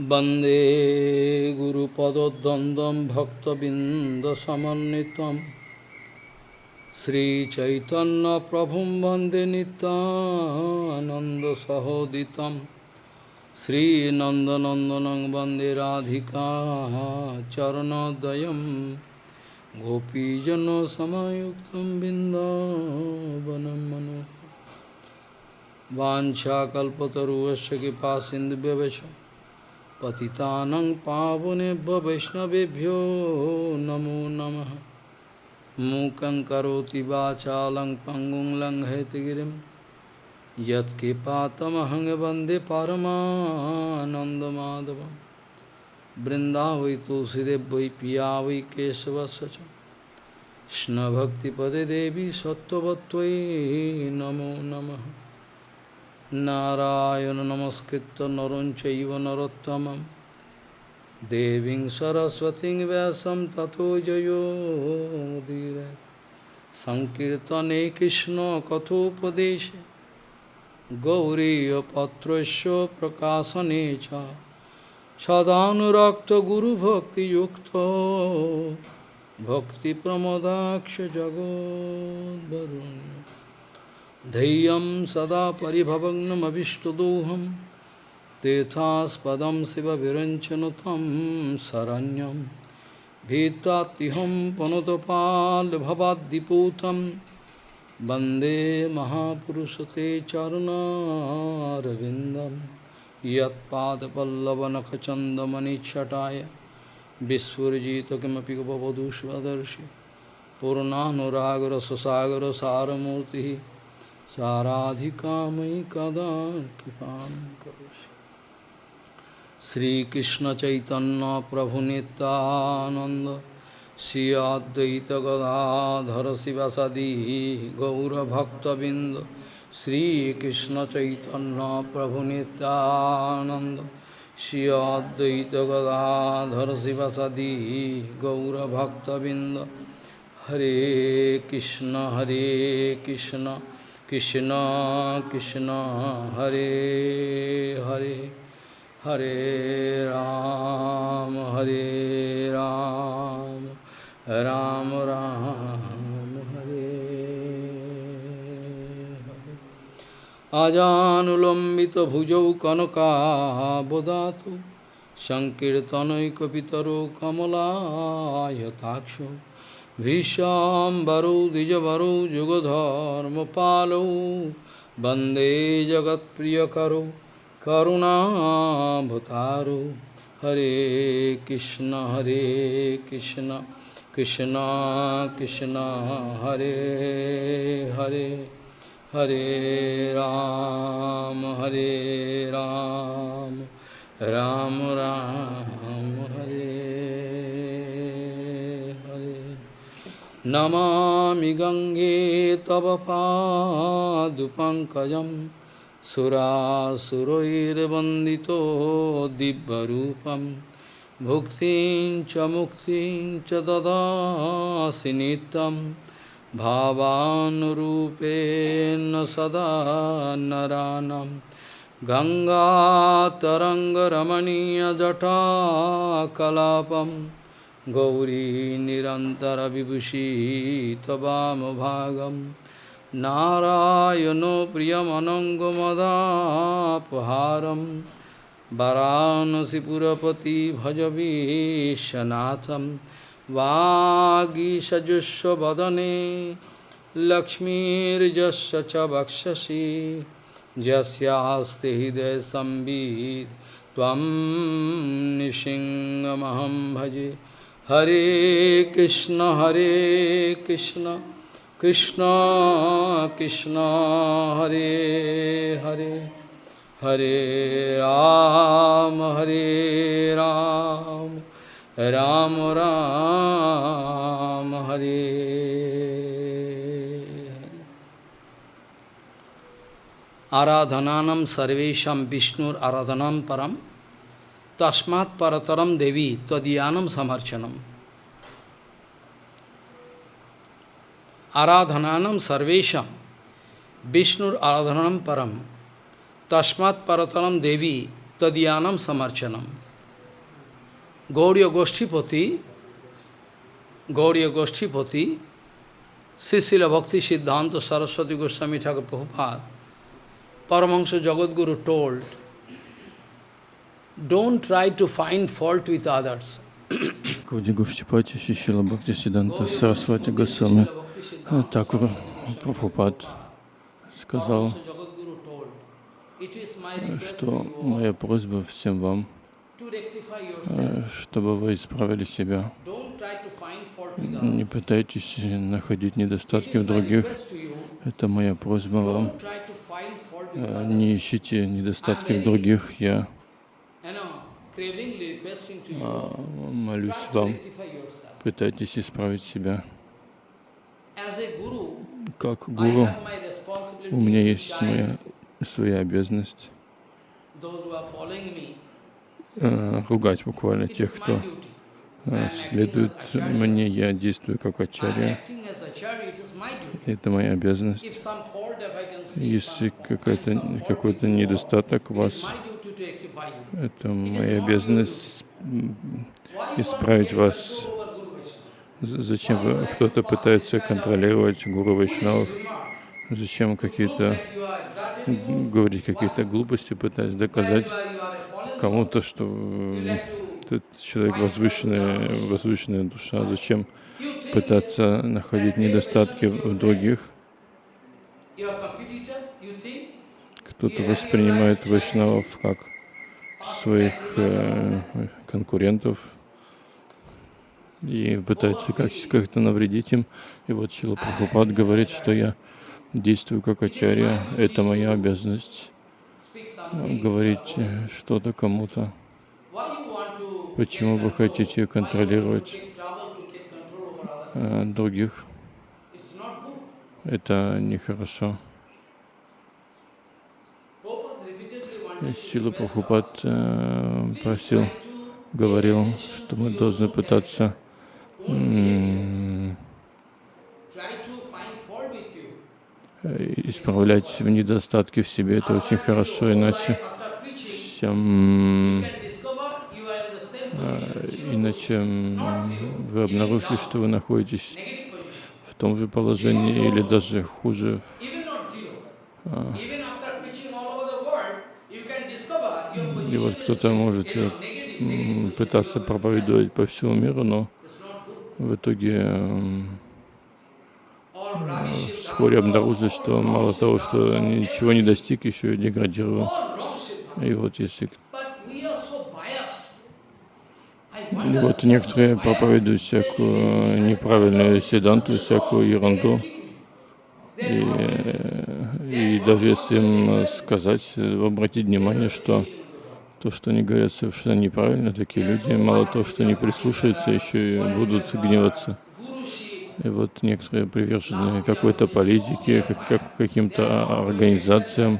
वन्दे गुरुपदद्वन्द्वं भक्तबिन्दसमन्वितं श्रीचैतन्यप्रभुं वन्दे नितानन्दसहोदितं श्रीनन्दनन्दनं वन्दे राधिका चरणोदयं गोपीजनसमयुक्तं बिन्दावनं मनोहरम् वाञ्छाकल्पतरुवस्य कृपा सिन्धुव्यवच पतितानं पावनेभ्य वैष्णवेभ्यो नमो नमः। मूकं करोति वाचालं पङ्गुं लङ्घयतिगिरिं यत्कृपातमहं वंदे परमानन्दमाधवं वृन्दावै वै पिया वै केशवस्य कृष्णभक्तिपदे देवी सत्त्ववत्त्वयि नमो नमः। নারায়ণ নমস্কৃত নরঞ্চব নরোত্তমম। দেবী সরস্বতীং ব্যাসম তথো জয়োদীর সংকীর্তনে কৃষ্ণ কথোপদেশে। গৌরীপত্রস্য প্রকাশনে চ। সদানুরক্ত গুরুভক্তিযুক্ত। ভক্তিপ্রমদাক্ষ জগদ্বরুণ্য धैर्यं सदा परिभवग्नमभिष्टदोहं, तीर्थास्पदं शिवविरञ्चनु तं शरण्यं भीत्वात्तिहं पनुतपाल्भवाद्दिपूतं, वंदे महापुरुषते चरुणारविन्दं यत्पादपल्लवनखचन्दमनिच्छटाय विस्फुरिजित किमपि गपवधू स्वदर्शि पूर्णानुरागरससागरसारमूर्तिः साराधिका मयि कदा कृपां करोषि श्रीकृष्णचैतन्यप्रभुनितानन्द श्री अद्वैतगदाधर शिवसदी गौरभक्तबिन्द श्रीकृष्णचैतन्यप्रभुनितानन्द श्री अद्वैतगदाधर शिवसदी गौरभक्तबिन्द हरे कृष्ण हरे Krishna Krishna Krishna Hare Hare Hare Ram Hare Ram Ram Ram Hare Hare. Ajanulambita bhujau kanaka bodhatu Sankirtanai kapitaru kamala yatakshu भीष्याम्बरौ द्विजवरौ जुगधर्मपालौ। वंदे जगत्प्रियकरौ, करुणाभतारौ। हरे कृष्ण हरे कृष्ण कृष्ण कृष्ण, हरे हरे हरे राम हरे राम। राम राम। नमामि गङ्गे तव पादुपङ्कजं सुरासुरैर्वन्दितो दिव्यरूपं भुक्तिं च मुक्तिं च ददासि नित्यं भावानुरूपेण सदा नरानं गङ्गातरङ्गरमणीयजटाकलापम् गौरी निरन्तरविभूषी त्ववामभागं नारायणो प्रियमनङ्गमदापहारं वरानसिपुरपति भजवीशनाथं वागीषजुष्वदने लक्ष्मीर्जस्य च वक्षसि यस्यास्ति हृदयसंवित् त्वं निशिङ्गमहं भजे हरे कृष्ण हरे कृष्ण कृष्ण कृष्ण हरे हरे हरे राम हरे राम राम राम हरे आराधनानं सर्वेषां विष्णुर आराधनां परम tasmat parataram devi tadiyanam samarchanam. Aradhananam sarvesham Vishnur aradhanam param tasmat parataram devi tadiyanam samarchanam. Gauriya Goshtipati, Gauriya Goshtipati, Sisila Bhakti Siddhanta Saraswati Goswami Thakur Prabhupada, Paramahansa Jagadguru told don't try to find fault with others. Гауди Гуштипати Шишила Бхакти Сиданта Сарасвати Госвами Такур Прабхупад сказал, что моя просьба всем вам, э, чтобы вы исправили себя. Не пытайтесь находить недостатки в других. Это моя просьба вам. Э, не ищите недостатки в других. Я а, молюсь вам. Пытайтесь исправить себя. Как гуру, у меня есть моя своя обязанность. э, ругать буквально тех, кто э, следует мне, я действую как ачарья. Это моя обязанность. Если какой-то какой недостаток вас, это моя обязанность исправить вас. Зачем кто-то пытается контролировать гуру Вайшнавов? Зачем какие-то говорить какие-то глупости, пытаясь доказать кому-то, что этот человек возвышенная, возвышенная душа. Зачем пытаться находить недостатки в других? Кто-то воспринимает вайшнавов как своих э, конкурентов и пытается как-то навредить им. И вот Шила Прабхупад говорит, что я действую как ачарья, это моя обязанность говорить что-то кому-то. Почему вы хотите контролировать э, других? Это нехорошо. Сила Прабхупад э, просил, говорил, что мы должны пытаться исправлять недостатки в себе. Это очень хорошо, иначе всем, а, иначе вы обнаружите, что вы находитесь в том же положении или даже хуже. А. И вот кто-то может э, пытаться проповедовать по всему миру, но в итоге вскоре обнаружили, что мало того, что ничего не достиг, еще и деградировал. И вот если... И вот некоторые проповедуют всякую неправильную седанту, всякую ерунду. И, и даже если им сказать, обратить внимание, что то, что они говорят совершенно неправильно, такие люди, мало того, что не прислушаются, еще и будут гневаться. И вот некоторые привержены какой-то политике, как, как каким-то организациям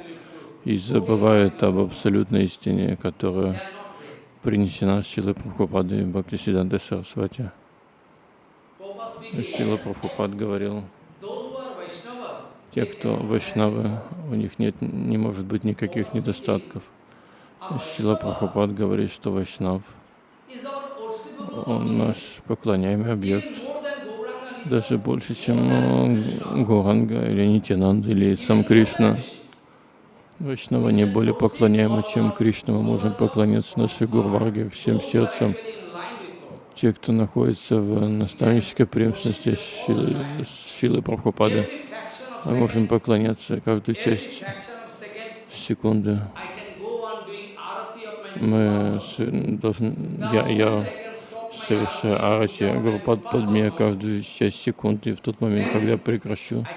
и забывают об абсолютной истине, которая принесена Шилой Прабхупадой Бхактисиданты Сарасвати. Шила Прабхупад говорил, те, кто вайшнавы, у них нет, не может быть никаких недостатков. Шила Прабхупад говорит, что вайшнав, он наш поклоняемый объект даже больше, чем э, Горанга или Нитянанда или сам Кришна. Вайшнава не более поклоняемы, чем Кришна. Мы можем поклоняться нашей Гурварге всем сердцем. Те, кто находится в наставнической преемственности Шилы, Шилы мы можем поклоняться каждую часть секунды. Мы должны, я, я совершая арати, Гурупад под меня каждую часть секунды. И в тот момент, когда прекращу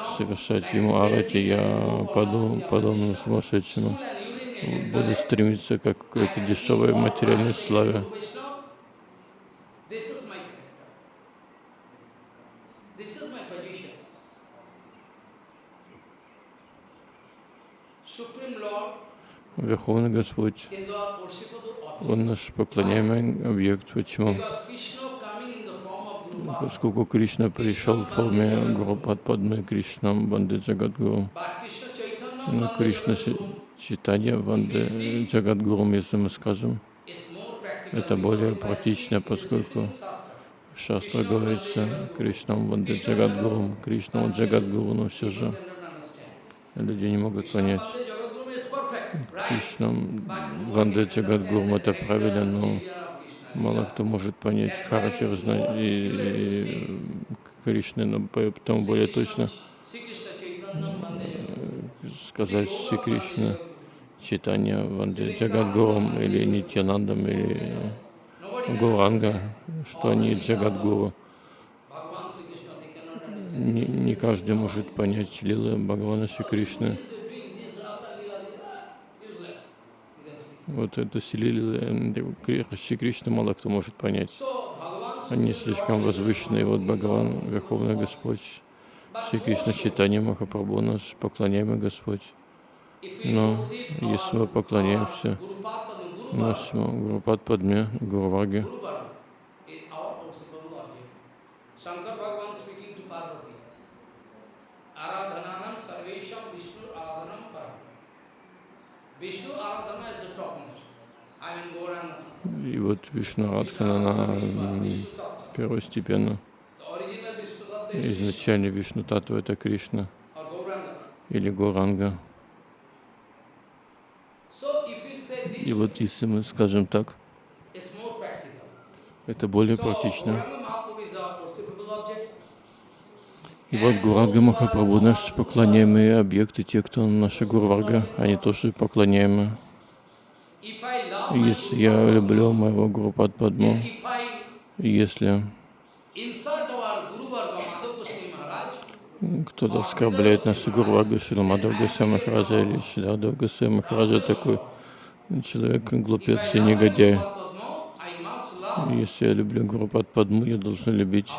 совершать ему арати, я паду подобно сумасшедшему. Буду стремиться как к какой-то дешевой материальной славе. Верховный Господь он наш поклоняемый объект. Почему? Поскольку Кришна пришел в форме Гурупадпадмы Кришна Банды Джагадгуру. Но Кришна Читания Банды Джагадгуру, если мы скажем, Это более практично, поскольку Шастра говорится Кришнам Ванде Джагадгурум, Кришна Джагадгуру, но все же люди не могут понять. Ванде Джагадгурум это правильно, но мало кто может понять характер и, Кришны, но поэтому более точно сказать Шри Кришна, читание Ванде Джагадгурум или Нитянандам или Гуранга, что они Джагадгуру. Не, не каждый может понять лилы Бхагавана Шри Кришны. Вот это силили Шри Кришна мало кто может понять. Они слишком возвышенные. Вот Бхагаван, Верховный Господь, Шри Кришна Читание Махапрабху, наш поклоняемый Господь. Но если мы поклоняемся нашему Гурупад Падме, Гурваге, Shankar Bhagavan speaking to Parvati. Aradhananam sarvesham Vishnu aradhanam param. Vishnu aradhana is the topmost. I mean Gauranga. И вот Вишну Радхана, она первостепенно. Изначально Вишну Татва это Кришна Gauranga. или Горанга. И вот если мы скажем так, это более практично. И вот Гуранга Махапрабху, наши поклоняемые объекты, те, кто наша Гурварга, они тоже поклоняемы. Если я люблю моего Гурупад Падму, если кто-то оскорбляет нашу Гурваргу, Шиламадов Госвами Махараджа или Шидадов Госвами Махараджа, такой человек глупец и негодяй. Если я люблю Гурупад Падму, я должен любить.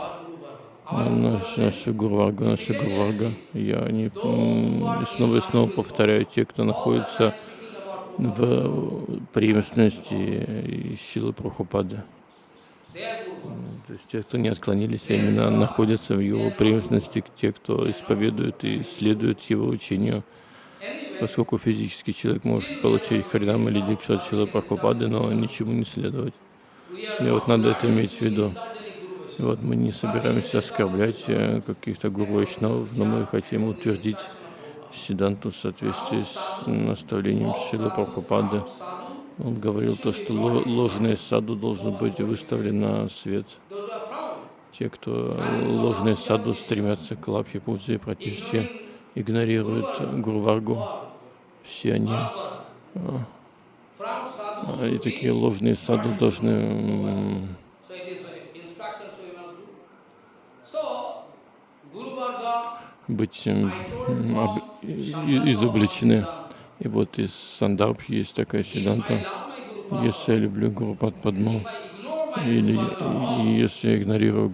Наш, Гурваргу, нашу Гурварга. Я не, и снова и снова повторяю, те, кто находится в преемственности силы Guru. То есть те, кто не отклонились, именно находятся в его преемственности, те, кто исповедует и следует его учению. Поскольку физический человек может получить Харинам или Дикшат Шилы Прабхупады, но ничему не следовать. И вот надо это иметь в виду. Вот мы не собираемся оскорблять э, каких-то гуру Вайшнавов, но мы хотим утвердить Сиданту в соответствии с наставлением Шилы Прабхупады. Он говорил то, что ло- ложный саду должен быть выставлен на свет. Те, кто ложный саду стремятся к лапхе, пуджи и пратиште, игнорируют Гурваргу. Все они, а, и такие ложные саду должны м, so it is uh, instructions we must do. So, Guru Varga, быть изобличены. И вот из Сандарб есть такая седанта. Если я люблю Гурупад Падму, или если я игнорирую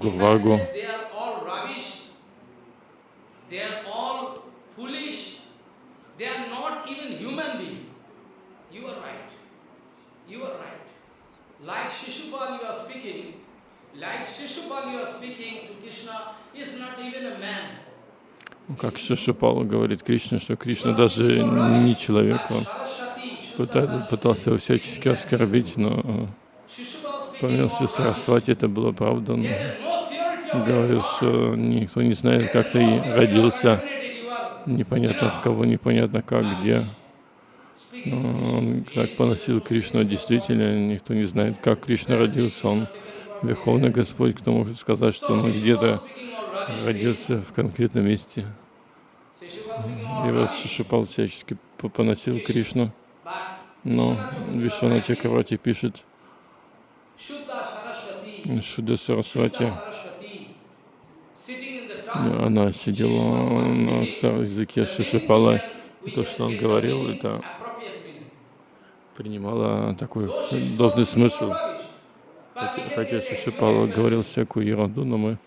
right. Like like Shishupal you are speaking to Krishna is not even a man. Как Шишупала говорит Кришна, что Кришна даже не человек, он пытался его всячески оскорбить, но э, помимо all Сарасвати это было правда. Он говорил, что никто не знает, как ты родился, непонятно от кого, непонятно как, где. Но Он так поносил Кришну, действительно, никто не знает, как Кришна родился. Он Верховный Господь, кто может сказать, что он где-то родился в конкретном месте. И вот Шишупал всячески по- поносил Кришну. Но Вишвана Чакравати пишет, Шуда Сарасвати, она сидела на языке Шишупала, и то, что он говорил, это принимало такой должный смысл. Хотя, Шишупала говорил всякую ерунду, но мы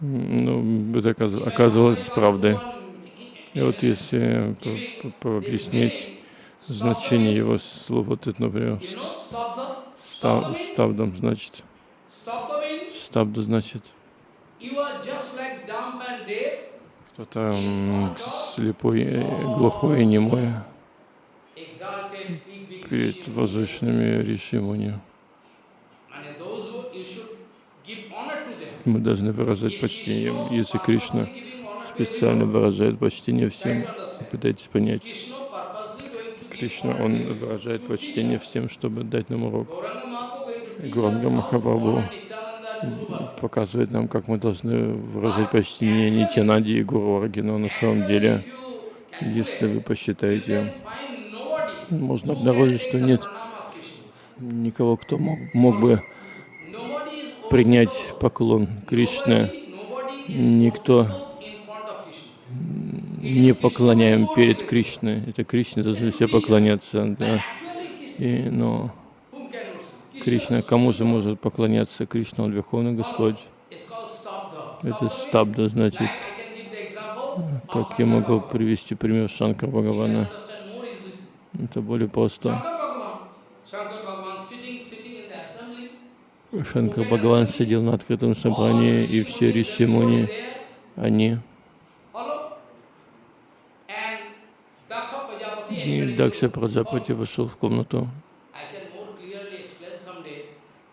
ну, это оказ- оказывалось правдой. И вот если по- по- объяснить значение его слов, вот это, например, you know, stabdha? ста- ставдом, значит, ставда значит, кто-то слепой, э, глухой и немой перед возвышенными Ришимуни. And those who you should give honor to them. Мы должны выражать почтение. Если Кришна специально выражает почтение всем, пытайтесь понять. Кришна, он выражает почтение всем, чтобы дать нам урок. Гуранга Махапрабху показывает нам, как мы должны выражать почтение Нитянади и Гуру Варги, но на самом деле, если вы посчитаете, можно обнаружить, что нет никого, кто мог, мог бы принять поклон Кришне. Никто не поклоняем перед Кришной. Это Кришне должны все поклоняться. Да. И, но? Кришна, кому же может поклоняться Кришна, он Верховный Господь. Это стабда, значит, как я могу привести пример can Бхагавана. Это более просто. Shankar Bhagavan, Shankar Bhagavan sitting, sitting in the assembly. Шанкар Бхагаван сидел на открытом собрании, и все ришимуни, они, и Дакша Праджапати вошел в комнату.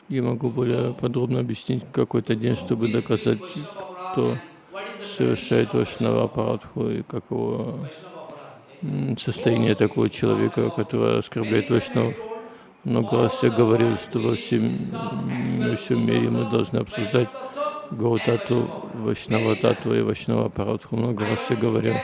Я могу более подробно объяснить какой-то день, чтобы доказать, кто совершает Вашнава Парадху и каково состояние такого человека, который оскорбляет Вашнавов. Много раз я говорил, что во всем, во всем мире мы должны обсуждать Гаутату, Вашнава Тату и Вашнава Парадху. Много раз я говорил.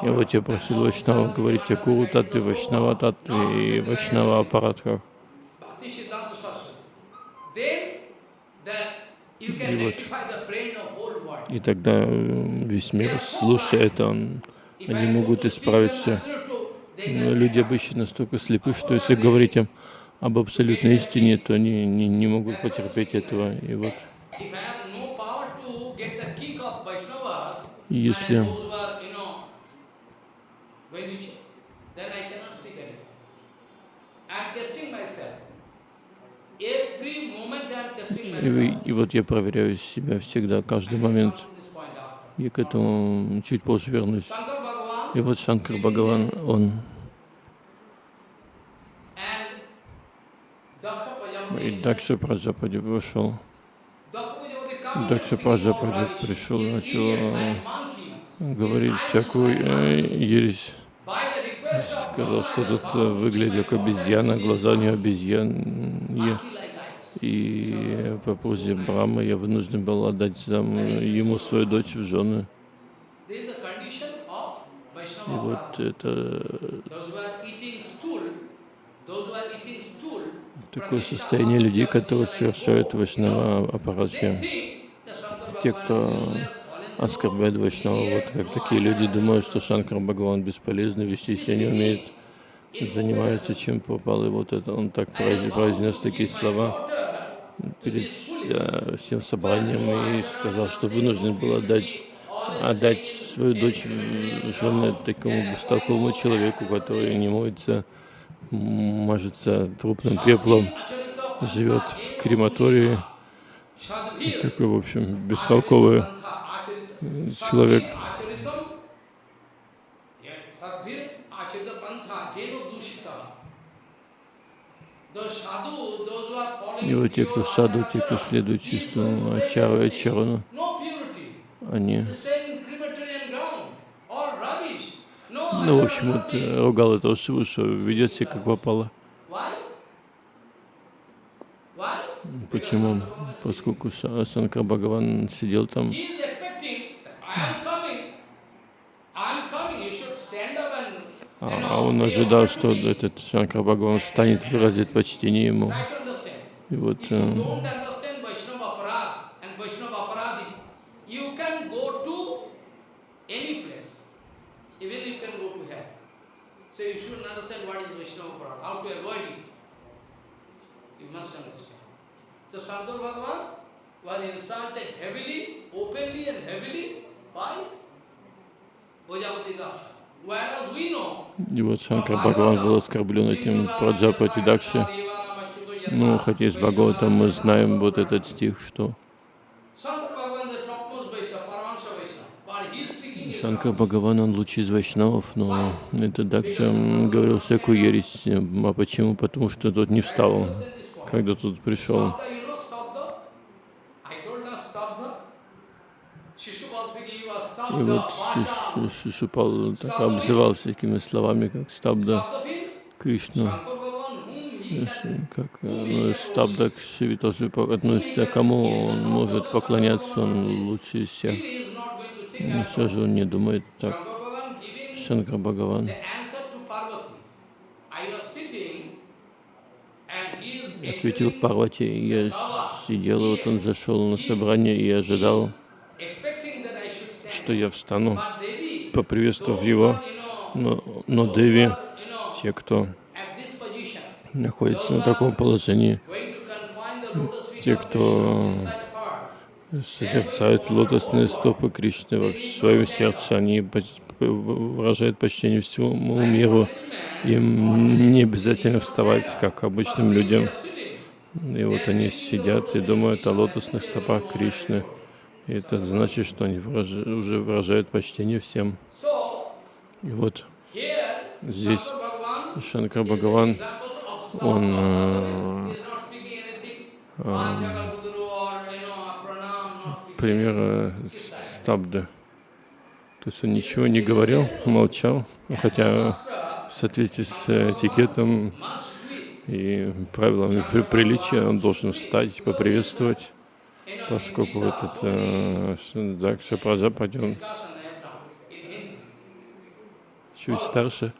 И вот я просил Вашнава говорить о Гуру Татве, Вашнава Татве и Вашнава Апарадхах. Bhakti Siddhanta Saraswati. Then that you И вот. И тогда э, весь мир, слушая это, он, If они могут исправить все. Но can люди обычно настолько слепы, что если говорить им об абсолютной истине, то они не, не могут потерпеть этого. И вот. если и, и вот я проверяю себя всегда, каждый момент. Я к этому чуть позже вернусь. И вот Шанкар Бхагаван, он и. Дакша Праджапади and Дакша Праджапади пришел, He's начал э, говорить всякую э, ересь. Сказал, что тут э, выглядит как обезьяна, глаза у него И по просьбе Брахмы я вынужден был отдать зам- ему свою дочь в жены. И вот это stool, такое состояние людей, которые совершают that Shankar Те, кто Оскорбляют Вайшнава, вот как такие люди думают, что Шанкар Бхагаван бесполезный, вести себя не умеет, занимается чем попало. И вот это он так произ- произнес такие слова перед э, всем собранием и сказал, что вынужден был отдать, отдать свою дочь жены такому бестолковому человеку, который не моется, мажется трупным пеплом, живет в крематории. Такой, в общем, бестолковый человек. И вот те, кто pure саду, те, кто следует чистому ачару и ачарану, они, ну, в общем, вот, э, ругал этого Шиву, что ведет себя как попало. Почему? Поскольку Ша- Шанкар Бхагаван сидел там, He is expecting, I am coming, I am coming, you should stand up and, а, а он ожидал, что этот Шанкар Бхагаван станет выразить почтение ему. И вот э, was insulted heavily, openly and heavily by Ojavati Daksha. И вот Шанкар Бхагаван был оскорблен этим Праджапати Дакши. Ну, хотя из Бхагавата мы знаем вот этот стих, что Шанкар Бхагаван, он лучший из вайшнавов, но этот Дакша говорил всякую ересь. А почему? Потому что тот не встал, когда тут пришел. Stabda, you know Stabda? I told her Stabda. Shishupal speaking, you are И вот Шишупал так обзывал всякими словами, как Стабда can Как ну, Стабда к тоже относится, кому он может поклоняться, он лучше всех. Но все же он не думает так. Шанкар Бхагаван. Ответил Парвати, я сидел, вот он зашел на собрание, и ожидал, expecting that I should stand. Что я встану, поприветствовав его, но, но Деви, те, кто находится на таком положении, те, кто созерцают лотосные стопы Кришны во своем сердце, они выражают почтение всему миру. Им не обязательно вставать, как обычным людям. И вот они сидят и думают о лотосных стопах Кришны. И это значит, что они уже выражают почтение всем. И вот здесь Шанкар Бхагаван, он э, speaking. пример э, стабды. То есть он ничего не говорил, молчал, хотя в соответствии с этикетом и правилами при- приличия он должен встать, поприветствовать, поскольку вот этот э, Дакша Праджапати, он чуть старше,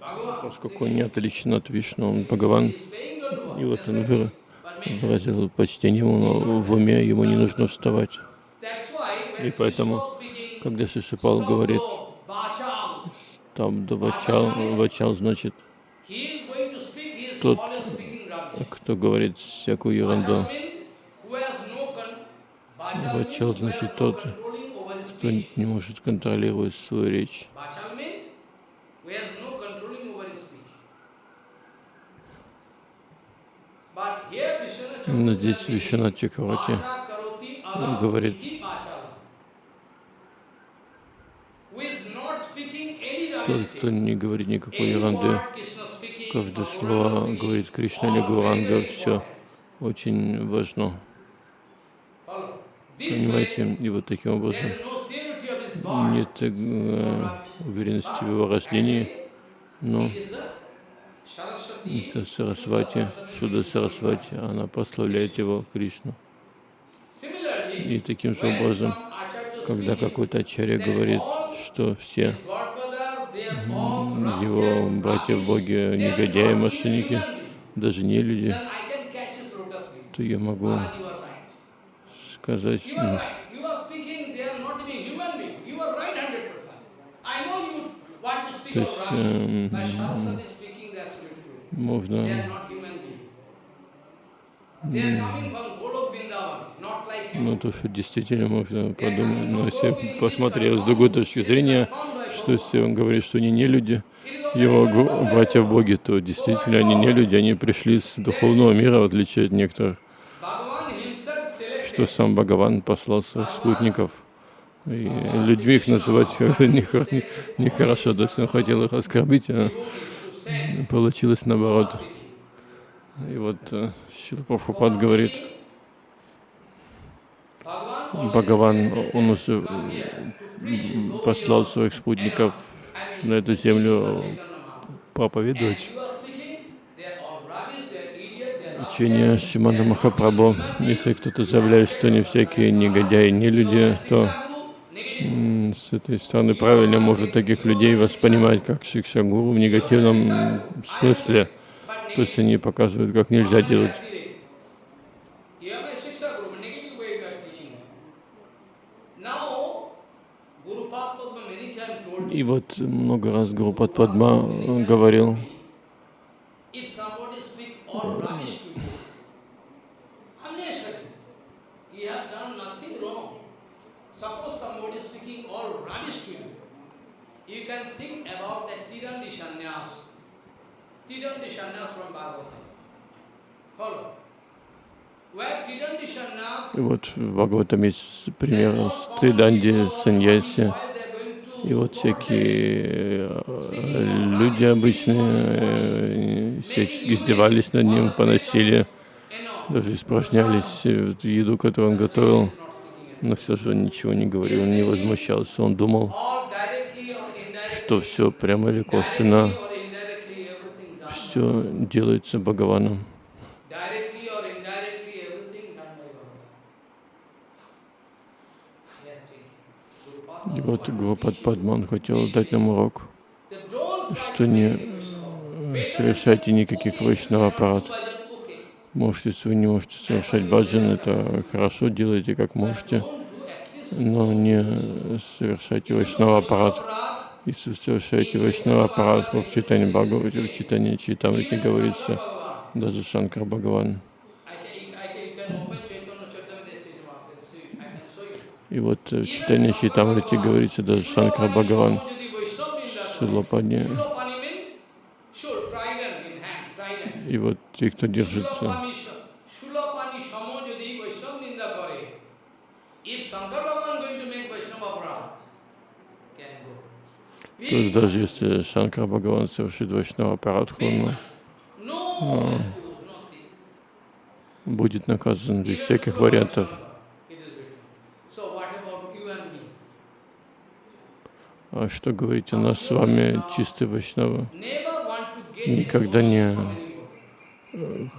uh, поскольку он не отличен от Вишну, он Бхагаван, и вот он выразил почтение ему, но в уме ему не нужно вставать. И поэтому, когда Шишипал говорит, там да вачал, значит, Тот, кто говорит всякую ерунду. Вачал значит тот, кто не может контролировать свою речь. Bachal means who has no controlling over his speech. But here Vishwanath Но здесь Chakravarti Вишванат Чакравати Vacha karoti alam говорит, iti vachalam. Who is not speaking any тот, кто не говорит никакой ерунды, каждое слово говорит Кришна или Гуранга, все очень важно. Понимаете? И вот таким образом нет э, уверенности в его рождении, но это Сарасвати, Шуда Сарасвати, она прославляет его Кришну. И таким же образом, когда какой-то ачарья говорит, что все его братья are негодяи, мошенники, даже не люди, то я могу сказать, You are right. You are speaking, they are not even human being. You are right 100%. I know you want to speak То есть, rubbish. эм, Ну, то, что действительно можно подумать, но если посмотреть с другой точки зрения, что если он говорит, что они не люди, его го- братья в Боге, то действительно они не люди, они пришли с духовного мира, в отличие от некоторых, что сам Бхагаван послал своих спутников. И людьми их называть нехо- не- нехорошо, то есть он хотел их оскорбить, а получилось наоборот. И вот э, Шрила Прабхупад говорит, Бхагаван, он уже Gauriya послал своих спутников на эту землю проповедовать учение Шимана Махапрабху. Если кто-то заявляет, что не всякие негодяи, не люди, то с этой стороны правильно может таких людей воспринимать как Шикшагуру в негативном смысле. То есть они показывают, как нельзя делать. И вот много раз Гуру Падма говорил, you. Tirandi sannyas from Bhagavatam. Follow. И вот в Бхагаватам есть пример с Триданди, Саньяси. И вот всякие э, люди обычные э, всячески издевались над ним, поносили, даже испражнялись э, в еду, которую он готовил. Но все же он ничего не говорил, не возмущался. Он думал, что все прямо или косвенно, все делается Бхагаваном. И вот Гурупад Падман хотел дать нам урок, что не совершайте никаких вайшнава аппарат. Можете, если вы не можете совершать баджан, это хорошо, делайте как можете, но не совершайте вайшнава аппарат. Иисус, совершаете Вайшнава Парасму в читании Бхагавати, в читании Читамрити говорится, даже Шанкар Бхагаван. И вот в читании Читамрити говорится, даже Шанкар Бхагаван Силопани. И вот те, кто держится. То есть даже если Шанкар Бхагаван совершит вайшнава excuse, nothing. будет наказан без всяких вариантов. А что говорить о нас с вами, to get Никогда не- you.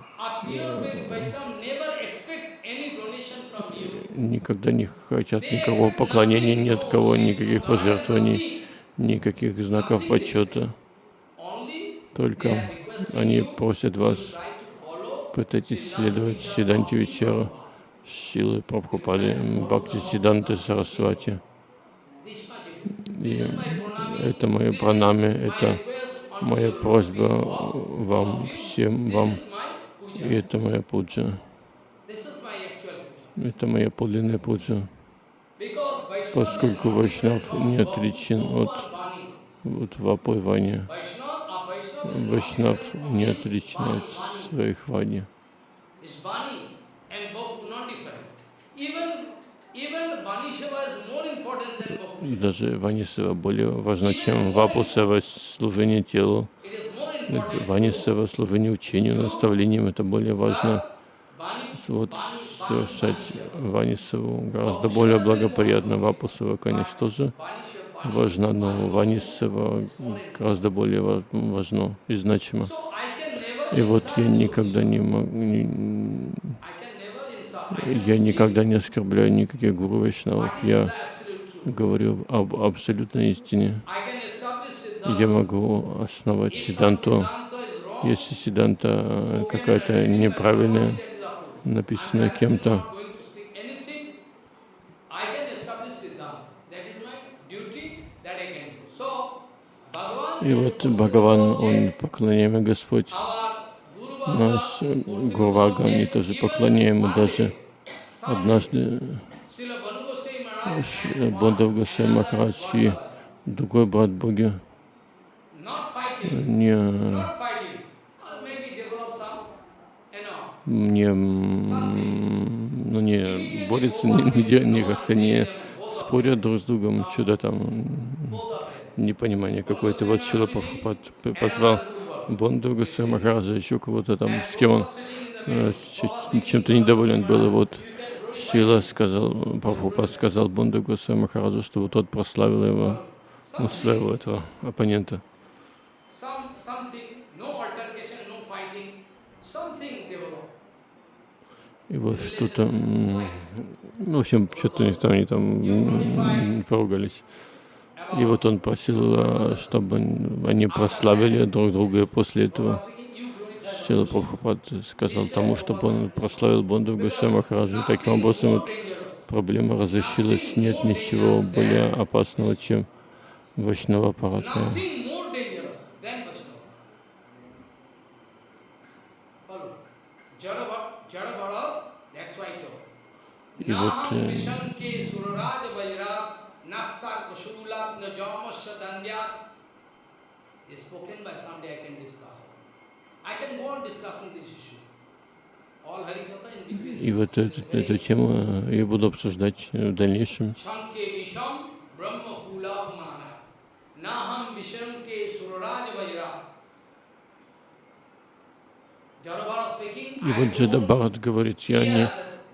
Никогда не хотят никакого поклонения, ни от кого, никаких пожертвований, никаких знаков почета. Только они просят вас, пытайтесь следовать Сиданти Вечера, Шилы Прабхупады, Бхакти Сиданты Сарасвати. И это мое пранами, это моя просьба вам, всем вам, и это моя пуджа. Это моя подлинная пуджа. Поскольку Вайшнав не отличен от вот not Вайшнав не отличен от своих вани. Даже Вани Сева более важна, чем Вапу Сева, служение телу. It is more Это important. Вани Сева, служение учению, наставлением, это более важно. Вот совершать Вани Севу гораздо более благоприятно. Вапу Сева, конечно, тоже важна, но Вани Сева гораздо более ва- важно и значимо. И вот я никогда не могу, не- я никогда не оскорбляю никаких гуру вайшнавов. Я говорю об абсолютной истине. Я могу основать Сиданту. Если Сиданта can какая-то неправильная, not кем-то, И вот Бхагаван, Он поклоняемый Господь, наш Гурвага, они тоже поклоняемы даже однажды Бондав another Махарадж и другой брат Боги не, не, ну, не борются, не, не, не, как не спорят друг с другом, что-то там непонимание какое-то. Вот Шила позвал Бонду Махараджа, еще кого-то там, с кем он э, чем-то недоволен был. Вот Шила сказал, Прабхупад сказал Бонду Госвами Махараджу, чтобы тот прославил его, ну, своего этого оппонента. И вот что-то, ну, в общем, что-то у них там, они там поругались. И вот он просил, а, чтобы они прославили друг друга, после этого Шила Прабхупад сказал тому, чтобы он прославил Бонду. И таким образом вот проблема разрешилась. Нет ничего более опасного, чем Вайшнава Паратма. Nothing more dangerous than Vaishnava. Follow. Jada Bha- Jada Bharat, that's why I told. И вот Naham э, Vishanke Suraraj Vajrat Nastar Kushulatna Jamasya Dandya is spoken by someday I can discuss. I can go on discussing this issue. All Harikatha in between. И вот эту, эту тему я буду обсуждать в дальнейшем. И вот Джеда Бхарат говорит, я не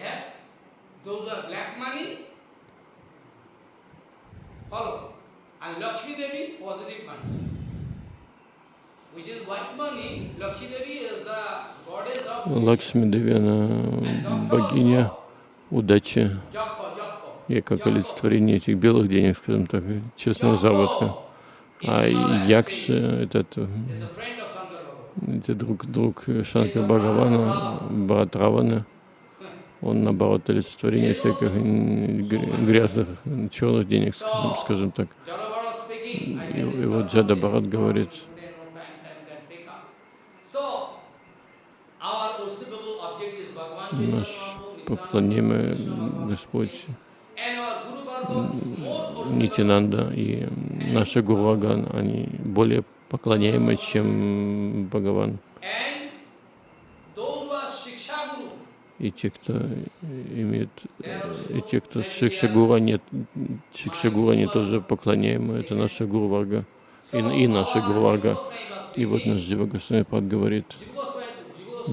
have, those are black money, follow. And Lakshmi Devi, positive money. Which is white money, Lakshmi Devi is the goddess of Лакшми Деви, она богиня удачи и как олицетворение этих белых денег, скажем так, честного заработка. А Якши — это, это, друг, друг Шанкар Бхагавана, брат Равана. Он, наоборот, олицетворение всяких грязных, черных денег, скажем, скажем так. И, и вот Джада. Бхарат говорит, Today no time, time can take up. So, our worshipable object is Bhagavan Chaitanya наш поклонимый Господь. Нитинанда и наша Гурваган, они более поклоняемы, чем Бхагаван. И те, кто имеет, и те, кто Шикшагура, нет, Шикшагура, они тоже поклоняемы, это наша Гурварга и, и наша Гурварга. И вот наш Джива Госвами говорит,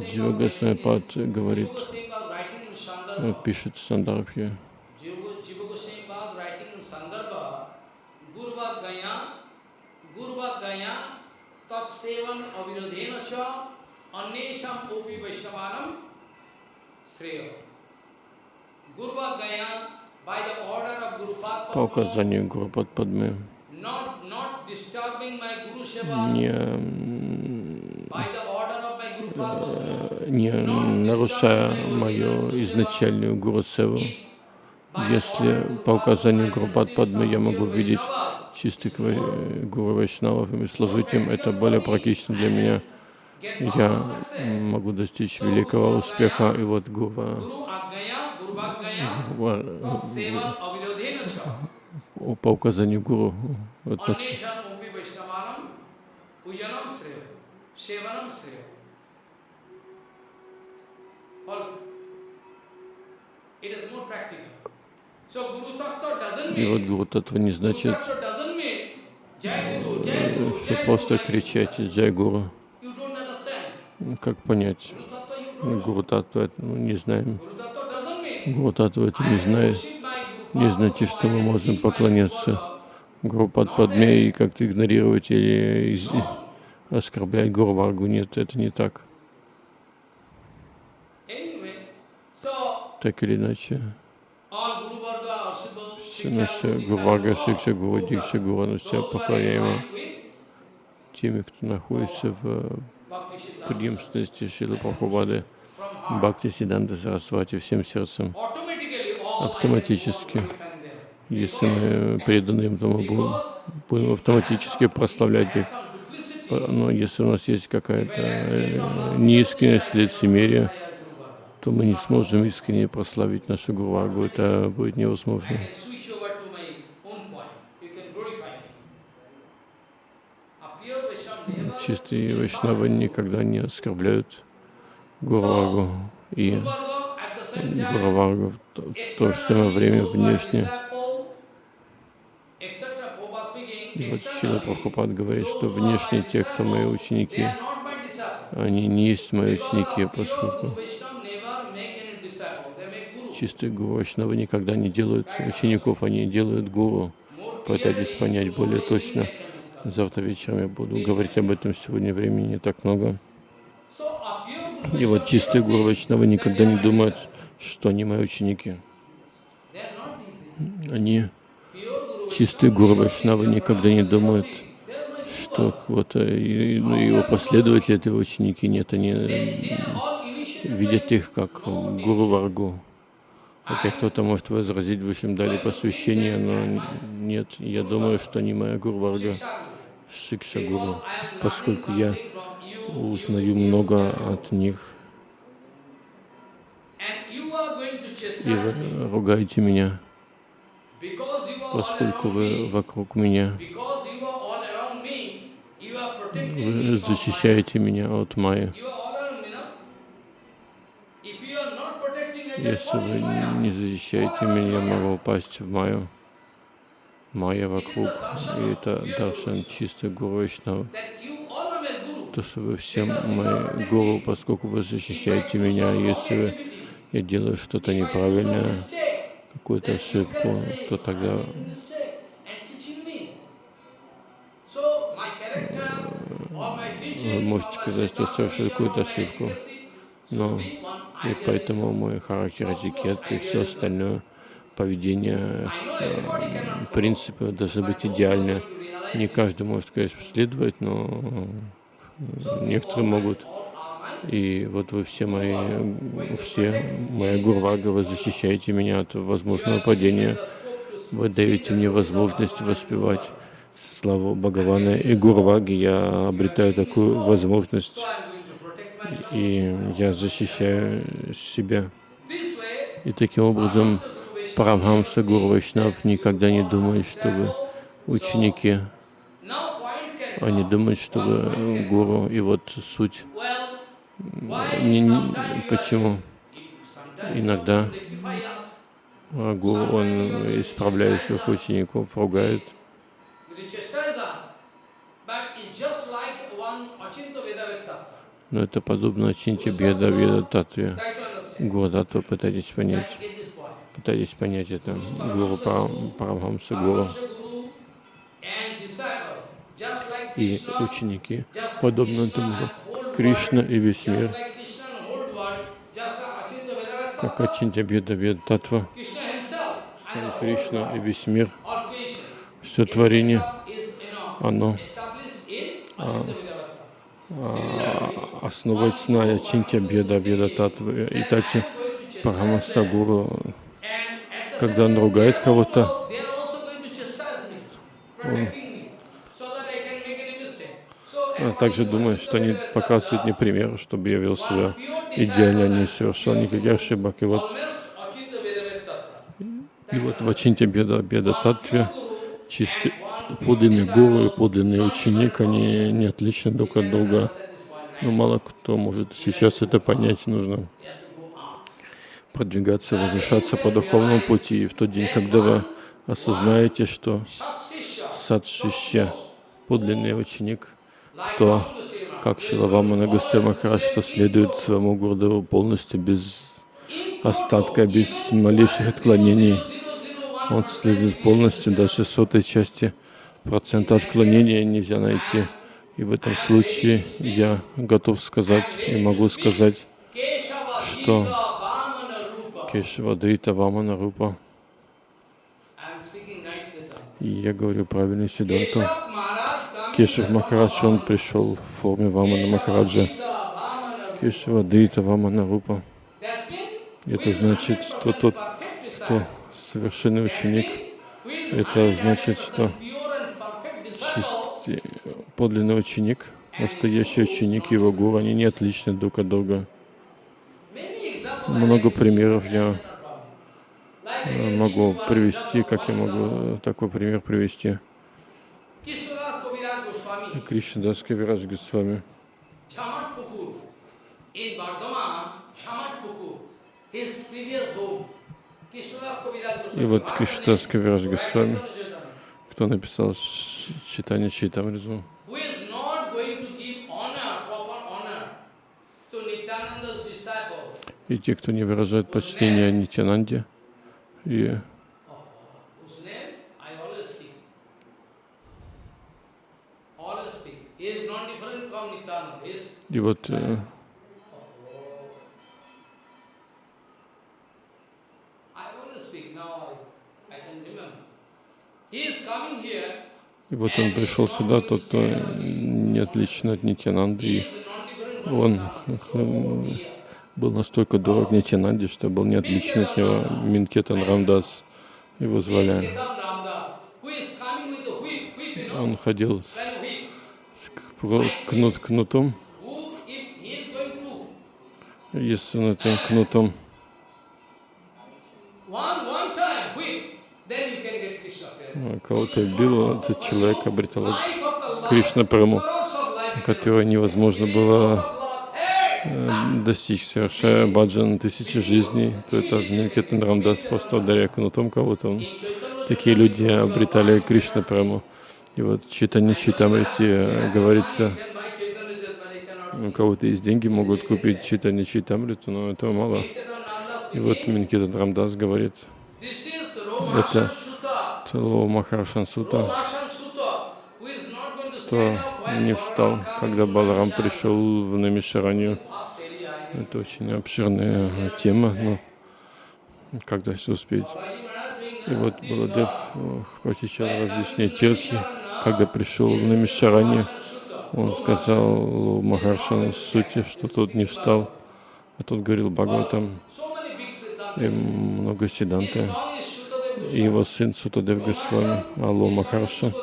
Джива Госвами Пад говорит, э, пишет в Сандарбхе, by the order of Guru по указанию Гуру Падме, not, not disturbing my Guru Seva, не, не нарушая мою изначальную Гуру Севу, если по указанию Гуру Падмы я могу видеть чистых Гуру Вайшнавов и служить им, это более практично для меня. Я могу достичь великого успеха. И вот Sevan Avirodhena Cha. по указанию Гуру, вот sevanam doesn't и вот Гуру Татва не значит, что просто кричать. Джай Гуру. Как понять? Гуру Татва это ну, не знаем. Гуру Татва это не знает. Не значит, что мы можем поклоняться. Гуру Падме и как-то игнорировать или оскорблять Гуру Варгу. Нет, это не так. Так или иначе, все наши Guru, Гуру Diksha Варга, Guru, Шикша Гуру, Дикша Гуру, они все with теми, кто находится в преемственности Шилы Прабхупады. Бхакти Сиданта Сарасвати всем сердцем. Автоматически. Если мы преданы им, то мы будем, будем автоматически прославлять их. Но если у нас есть какая-то э, неискренность, лицемерие, то мы не сможем искренне прославить нашу Гурвагу. Это будет невозможно. Чистые вайшнавы никогда не оскорбляют Гурвагу. И Гурвагу в то же самое время внешне. И вот Шила Прабхупад говорит, что внешне те, кто мои ученики, они не есть мои ученики, поскольку чистые гуру Вайшнавы никогда не делают учеников, они делают гуру. пытайтесь понять более точно. Завтра вечером я буду говорить об этом, сегодня времени не так много. И вот чистые гуру Вайшнавы никогда не думают, что они мои ученики. Они, чистые гуру Вайшнавы, никогда не думают, что вот ну, его последователи, это его ученики. Нет, они видят их как гуру Варгу. Хотя кто-то может возразить, в общем, дали посвящение, но нет, я думаю, что они моя гуру Варга, Шикша Гуру, поскольку я узнаю много от них. И вы ругаете меня, поскольку вы вокруг меня. Вы защищаете меня от Майи. Если вы не защищаете меня, я могу упасть в Майю. Майя вокруг, и это Даршан чисто Гуру Вайшнава. То, что вы все мои гуру, поскольку вы защищаете меня, если я делаю что-то неправильное, какую-то ошибку, то тогда вы можете сказать, что совершил какую-то ошибку. Но и поэтому мой характер, этикет и все остальное, поведение, э, принципы должны быть идеальны. Не каждый может, конечно, следовать, но некоторые могут. И вот вы все мои, все моя гурвага, вы защищаете меня от возможного падения. Вы даете мне возможность воспевать славу Бхагавана и Гурваги. Я обретаю такую возможность и я защищаю себя. И таким образом Парамхамса Гуру никогда не думает, что вы ученики. Они думают, что вы гуру. И вот суть. Почему? Иногда гуру, он исправляет своих учеников, ругает. Но это подобно Чинти Беда Веда Татве. Гурдатва пытайтесь понять. Пытайтесь понять это. Гуру Парамхамса Гуру. И ученики, подобно тому, Кришна и весь мир, как Ачинтя Беда Веда Татва, сам Кришна и весь мир, все творение, оно. А, а, основать на Чинтя Беда Беда Татвы. И также Парамаса Гуру, когда он ругает кого-то, он также думает, что они показывают мне пример, чтобы я вел себя идеально, не совершал никаких ошибок. И вот, и вот в Ачинте Беда Беда Татве чистый подлинный гуру и подлинный ученик, они не отличны друг от друга. Но мало кто может сейчас это понять, нужно продвигаться, возвышаться по духовному пути. И в тот день, когда вы осознаете, что садшища, подлинный ученик, кто, как Шилавама Нагасэ Махарадж, что следует своему гуру полностью, без остатка, без малейших отклонений, он следует полностью, даже сотой части процента отклонения нельзя найти. И в этом случае я готов сказать и могу сказать, что Кешава Дрита Вамана Рупа. И я говорю правильный Сиданту. Кешав Махарадж, он пришел в форме Вамана Махараджа. Кешава Дрита Вамана Рупа. Это значит, что тот, кто совершенный ученик, это значит, что чистый, подлинный ученик, настоящий ученик его гуру, они не отличны друг от друга. Много примеров я э, могу привести, как я могу такой пример привести. Кришнадас Кавирадж Госвами. И вот Кришнадас Кавирадж Госвами кто написал читание Читамризу. И те, кто не выражает почтение Нитянанде, и non-different from Nityananda. He is И вот э, I want to speak now, I, I can remember. He is coming here, и вот он пришел сюда, тот, кто не отличен от Нитянанды, и он э, был настолько дорог Нитянанде, что был не отличен от него Минкетан Рамдас. Его звали. Он ходил с, с кнут, кнутом, Who, if he is going to и с этим кнутом э, кого-то бил, этот человек обретал Кришна Праму, которого невозможно было э, достичь, совершая баджан тысячи жизней, то это Минкетан Рамдас просто ударяя кнутом кого-то. Такие люди обретали Кришна Праму. И вот читание Читамрити говорится, у кого-то есть деньги, могут купить читание Читамриту, но этого мало. И вот Минкетан Рамдас говорит, Это Sutta. Целого Махаршан Сута, Romashan Sutta, who is not going to кто не встал, когда Баларам пришел в Намишаранию. Это очень обширная э, тема, но когда все успеть. И вот Баладев э, посещал when различные. Namisharana, Когда пришел в Намишаранию. Он сказал Махаршану Сути, что тот не встал. А тот говорил Бхагаватам. И много Shukadev И его сын Сутадев Госвами, Алло Махарша,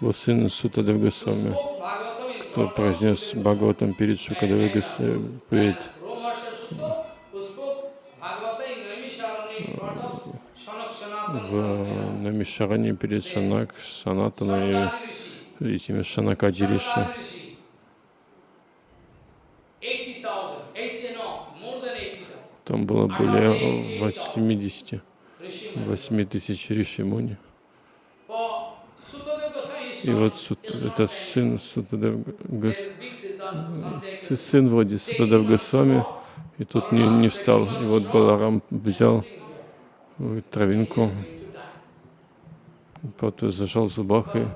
его сын Сутадев Госвами, кто произнес Бхагаватам перед Шукадевой Госвами, перед в Намишаране перед Шанак, Санатаной. и этими Шанакади Риши. Там было более 80, 8 тысяч Риши Муни. И вот Сут, это сын Сутадев Гос, сын вроде Сутадев Госвами, и тут не, не встал. И вот Баларам взял э, травинку, потом зажал зубах, и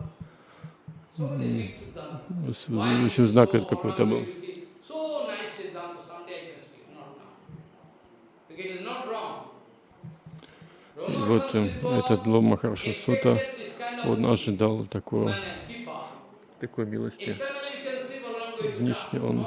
в общем, знак это какой-то был. Вот э, этот Ло Махарша Сута, он ожидал такого, такой милости. Внешне он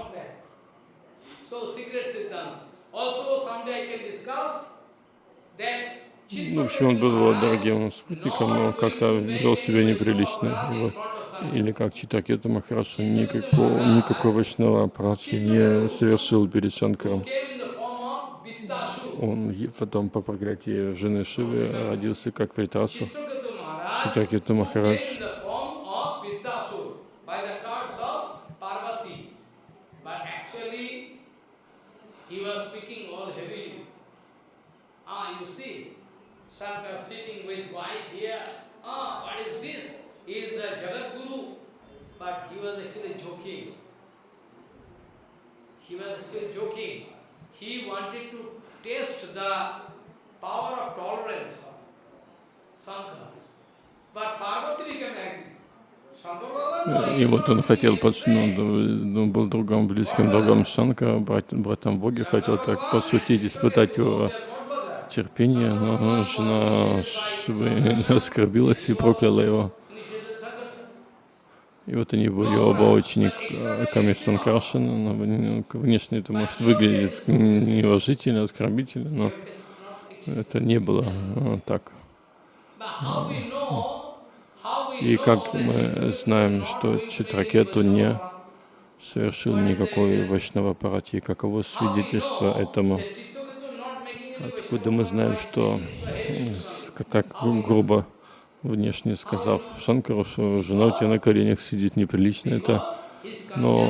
Ну, в общем, он был его дорогим спутником, но как-то вел себя неприлично. Вот- или как Читакета Махараша никакого, никакого вайшнава аппарата не совершил перед Шанкаром. Он потом по проклятии жены Шивы родился как Вритасу. Читакета Махарадж Shankar sitting with wife here. Ah, what is this? Is a Jagat Guru. But he was actually joking. He was actually joking. He wanted to test the power of tolerance of Shankar. But Parvati became angry. И вот он хотел, speaking под, ну, он был другом, близким другом брат, братом Боги, хотел так подшутить, испытать его терпение, но жена Шивы оскорбилась и прокляла его. И вот они были оба учениками Санкаршина, но вне- внешне это может выглядеть неуважительно, оскорбительно, но это не было э, так. И как мы знаем, что Читракету не совершил никакой аппарате, и каково свидетельство этому? Откуда мы знаем, что так грубо внешне сказав Шанкару, что жена у тебя на коленях сидит неприлично, это но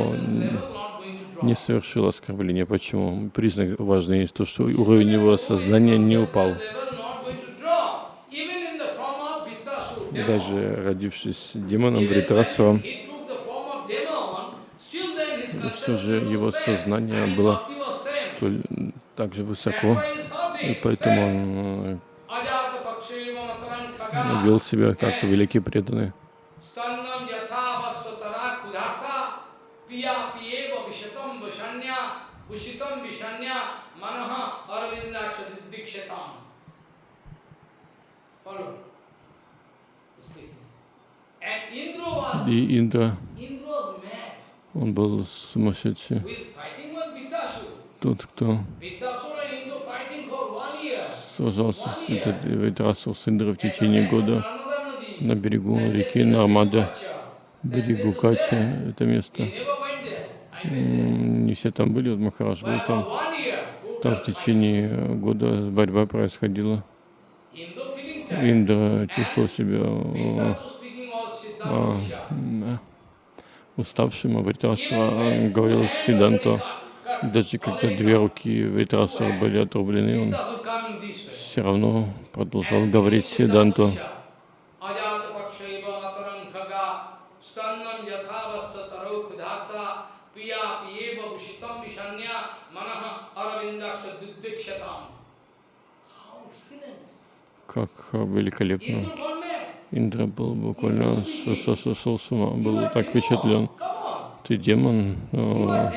не совершил оскорбления. Почему? Признак важный то, что уровень его сознания не упал. Даже родившись демоном Вритрасу, все же его сознание было столь так же высоко, и поэтому он э, вел себя как великий преданный. И Индра, он был сумасшедший. Тот, кто year. сражался с Витрасу с Индрой в течение года на берегу реки Нармада, берегу Кача, это место. Не все там были, вот Махарадж был там. Там в течение года борьба происходила. Индра чувствовал себя э, а, м, уставшим, а Вритрасва говорил Сиданту, даже когда две руки Вритрасва были отрублены, он все равно продолжал говорить Сиданту. Как э, великолепно. Индра был буквально со- со- сошел с ума, был так впечатлен. Ты демон, э,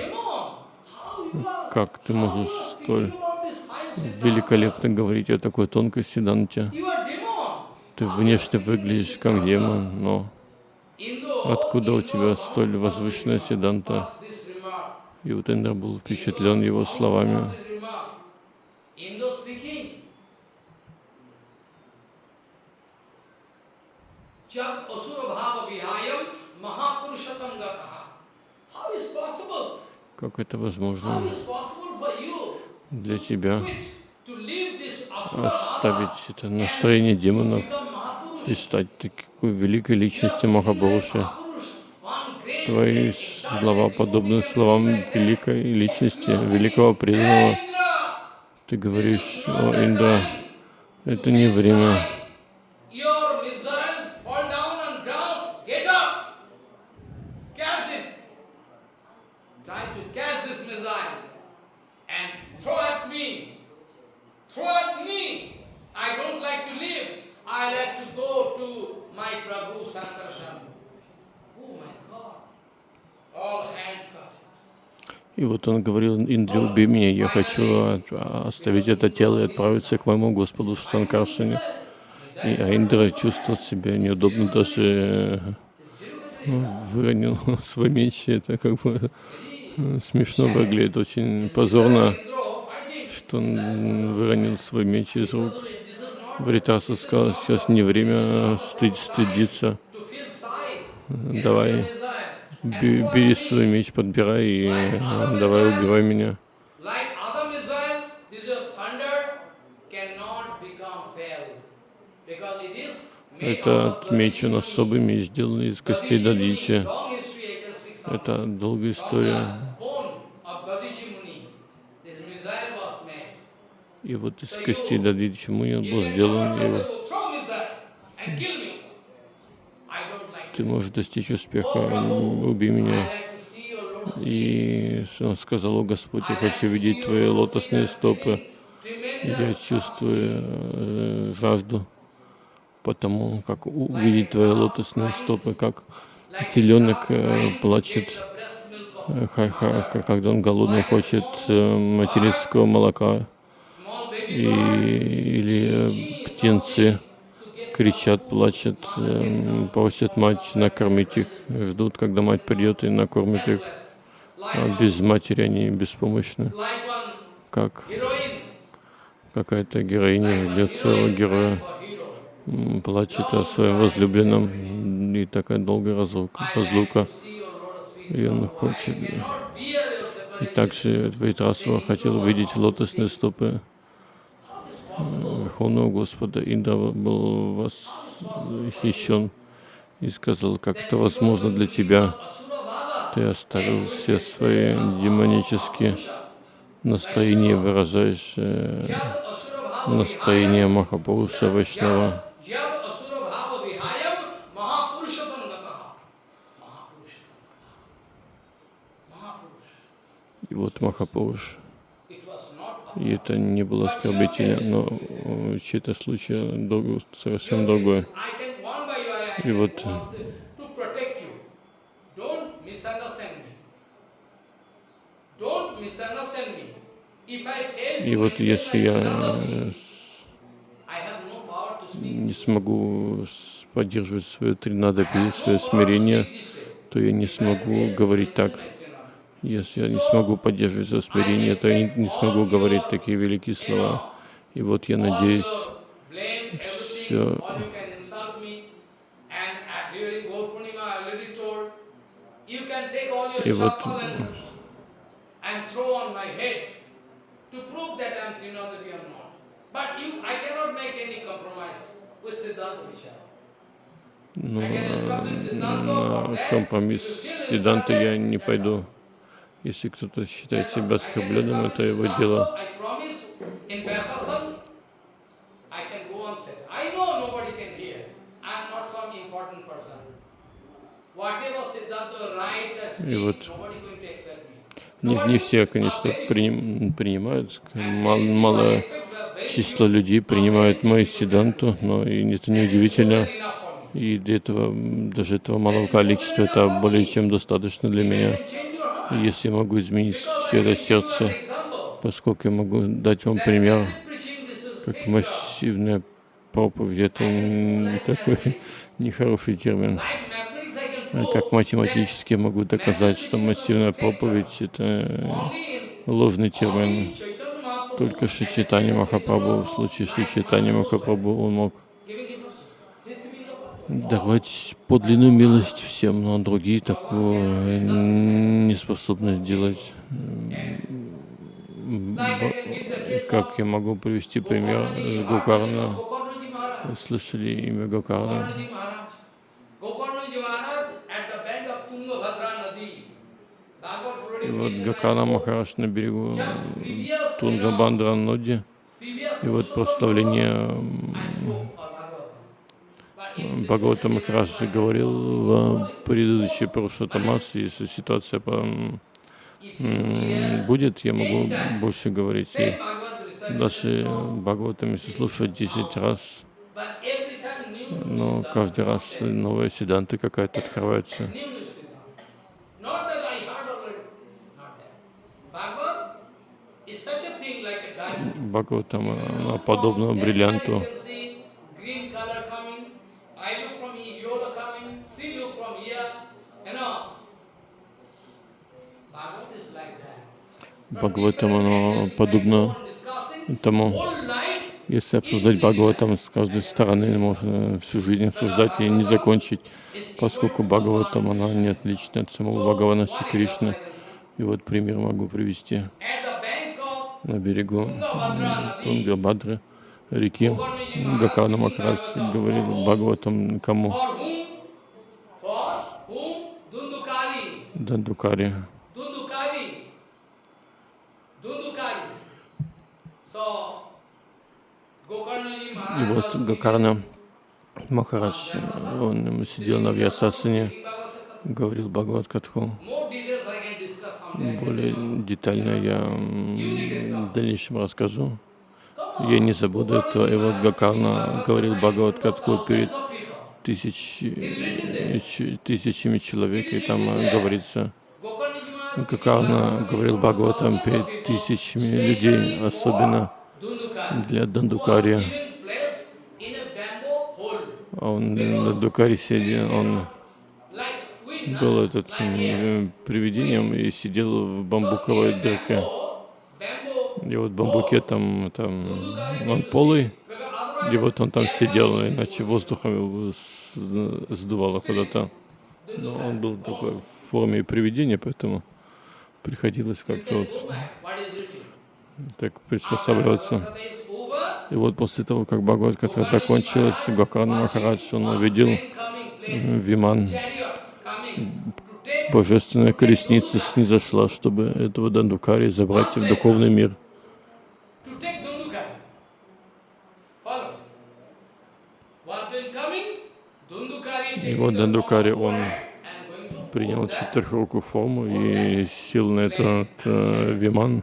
как ты можешь столь великолепно говорить о такой тонкой Сиданте? Ты внешне выглядишь как демон, но откуда у тебя столь возвышенная Сиданта? И вот Индра был впечатлен его словами. Как это возможно is possible for you для тебя оставить это настроение демонов и стать такой великой личностью Махапуруши? Твои слова подобны словам великой личности, великого преданного. Ты говоришь, о Индра, это не время. Your missile fall down on ground. Get up. Catch it. Try to catch this missile and throw at me. Throw at me. I don't like to live. I like to go to my Prabhu Sankarshan. Oh my God. All hand cut. И вот он говорил, Индре, убей меня, я хочу от- оставить это тело и отправиться к моему Господу Санкаршине. И а Индра чувствовал себя неудобно, даже э, выронил свой меч. Это как бы э, смешно выглядит, очень позорно, он выронил свой меч из рук. Вритаса сказал, сейчас не время стыд, стыдиться. Давай, бери свой меч, подбирай и э, давай убивай меня. Этот меч, он особый меч, сделанный из костей Дадичи. Это долгая история. the bone of Dadichi Muni, this missile was made. И вот из костей Дадичи Муни он был сделан. not И say, вот "Oh, throw missile and kill me. I don't like ты можешь достичь успеха, убей меня. И он сказал, о Господь, я хочу видеть твои лотосные стопы. Я чувствую э, жажду, потому как увидеть твои лотосные стопы, как теленок э, плачет, э, ха- ха- когда он голодный хочет материнского молока, и, или э, птенцы кричат, плачут, э, просят мать накормить их, ждут, когда мать придет и накормит их. А без матери они беспомощны, как какая-то героиня ждет своего героя, плачет о своем возлюбленном, и такая долгая разлука, разлука. И он хочет. И также Вайтрасова хотел увидеть лотосные стопы? Верховного Господа. Индра был восхищен и сказал, как это возможно для тебя. Ты оставил все свои демонические настроения, выражаешь э, настроение Махапуруша Вайшнава. И вот Махапуруш. И это не было оскорбительно, но э, чей-то случай друг- совсем другой. И вот И вот если я э, не смогу поддерживать свое have свое смирение, то я не смогу говорить так. Если я не смогу поддерживать свое смирение, то я не, не смогу говорить такие великие слова. И вот я надеюсь, your И вот, ну, на компромисс Сиданта я не пойду. Если кто-то считает себя оскорбленным, это его дело. Speak, вот. Не, не все, конечно, приним- принимают. Мал- малое число людей принимают мои Сиданту, но и это неудивительно. И для этого, даже этого малого количества, это более чем достаточно для меня. Если я могу изменить чье-то сердце, поскольку я могу дать вам пример, как массивная проповедь, это такой нехороший термин. А Как математически я могу доказать, что массивная проповедь — это ложный термин. Только Шичитани Махапрабху, в случае Шичитани Махапрабху, он мог давать подлинную милость всем, но другие такое не способны б- Как я могу привести пример с Гокарна? Слышали имя Гокарна? И вот Гакана. Махараш на берегу Тунгабандра Ноди. И вот прославление I м, spoke of Bhagavatam. But in Бхагавата Махарадж говорил в предыдущей Парушатамасе, если ситуация по- будет, я могу больше говорить. И даже Бхагаватам, если слушать 10 раз, но каждый раз новая седанта какая-то открывается. New new Siddhanta. Not that I heard already. Not that. Bhagavad is such a thing like a diamond. Бхагаватам, If you она look подобна from left side, бриллианту. you can see green color coming. I look from here, yellow coming. She look from here. You know. Bhagavad is like that. Бхагаватам, оно подобно тому, если обсуждать Бхагаватам с каждой стороны, можно всю жизнь обсуждать и не закончить, поскольку Бхагаватам, она не отлична от самого Бхагавана Шри Кришны. И вот пример могу привести. на берегу Тунгабадры, реки Гакана Махарадж говорил Бхагаватам кому? Дандукари. И вот Гакарна Махарадж, он сидел на Вьясасане, говорил Бхагават Катху. Более детально я в дальнейшем расскажу. Я не забуду этого. И вот Гакарна говорил Бхагават Катху перед тысяч, тысячами человек, и там э, говорится, Гакарна говорил Бхагаватам перед тысячами людей, особенно. Для was Дандукари. given place in a bamboo hole. А Он на Дандукари сидел, он был этот м, привидением и сидел в бамбуковой дырке. И вот в бамбуке там, там он полый, и вот он там сидел, иначе воздухом его сдувало куда-то. Но он был такой в форме привидения, поэтому приходилось как-то вот go back. What is written? Так приспосабливаться. И вот после того, как Бхагават Катха закончилась, Гакан Махарадж, он увидел м, Виман, божественная колесница снизошла, чтобы этого Дандукари забрать в духовный мир. И вот Дандукари, он принял четырехрукую форму и сел на этот э, Виман.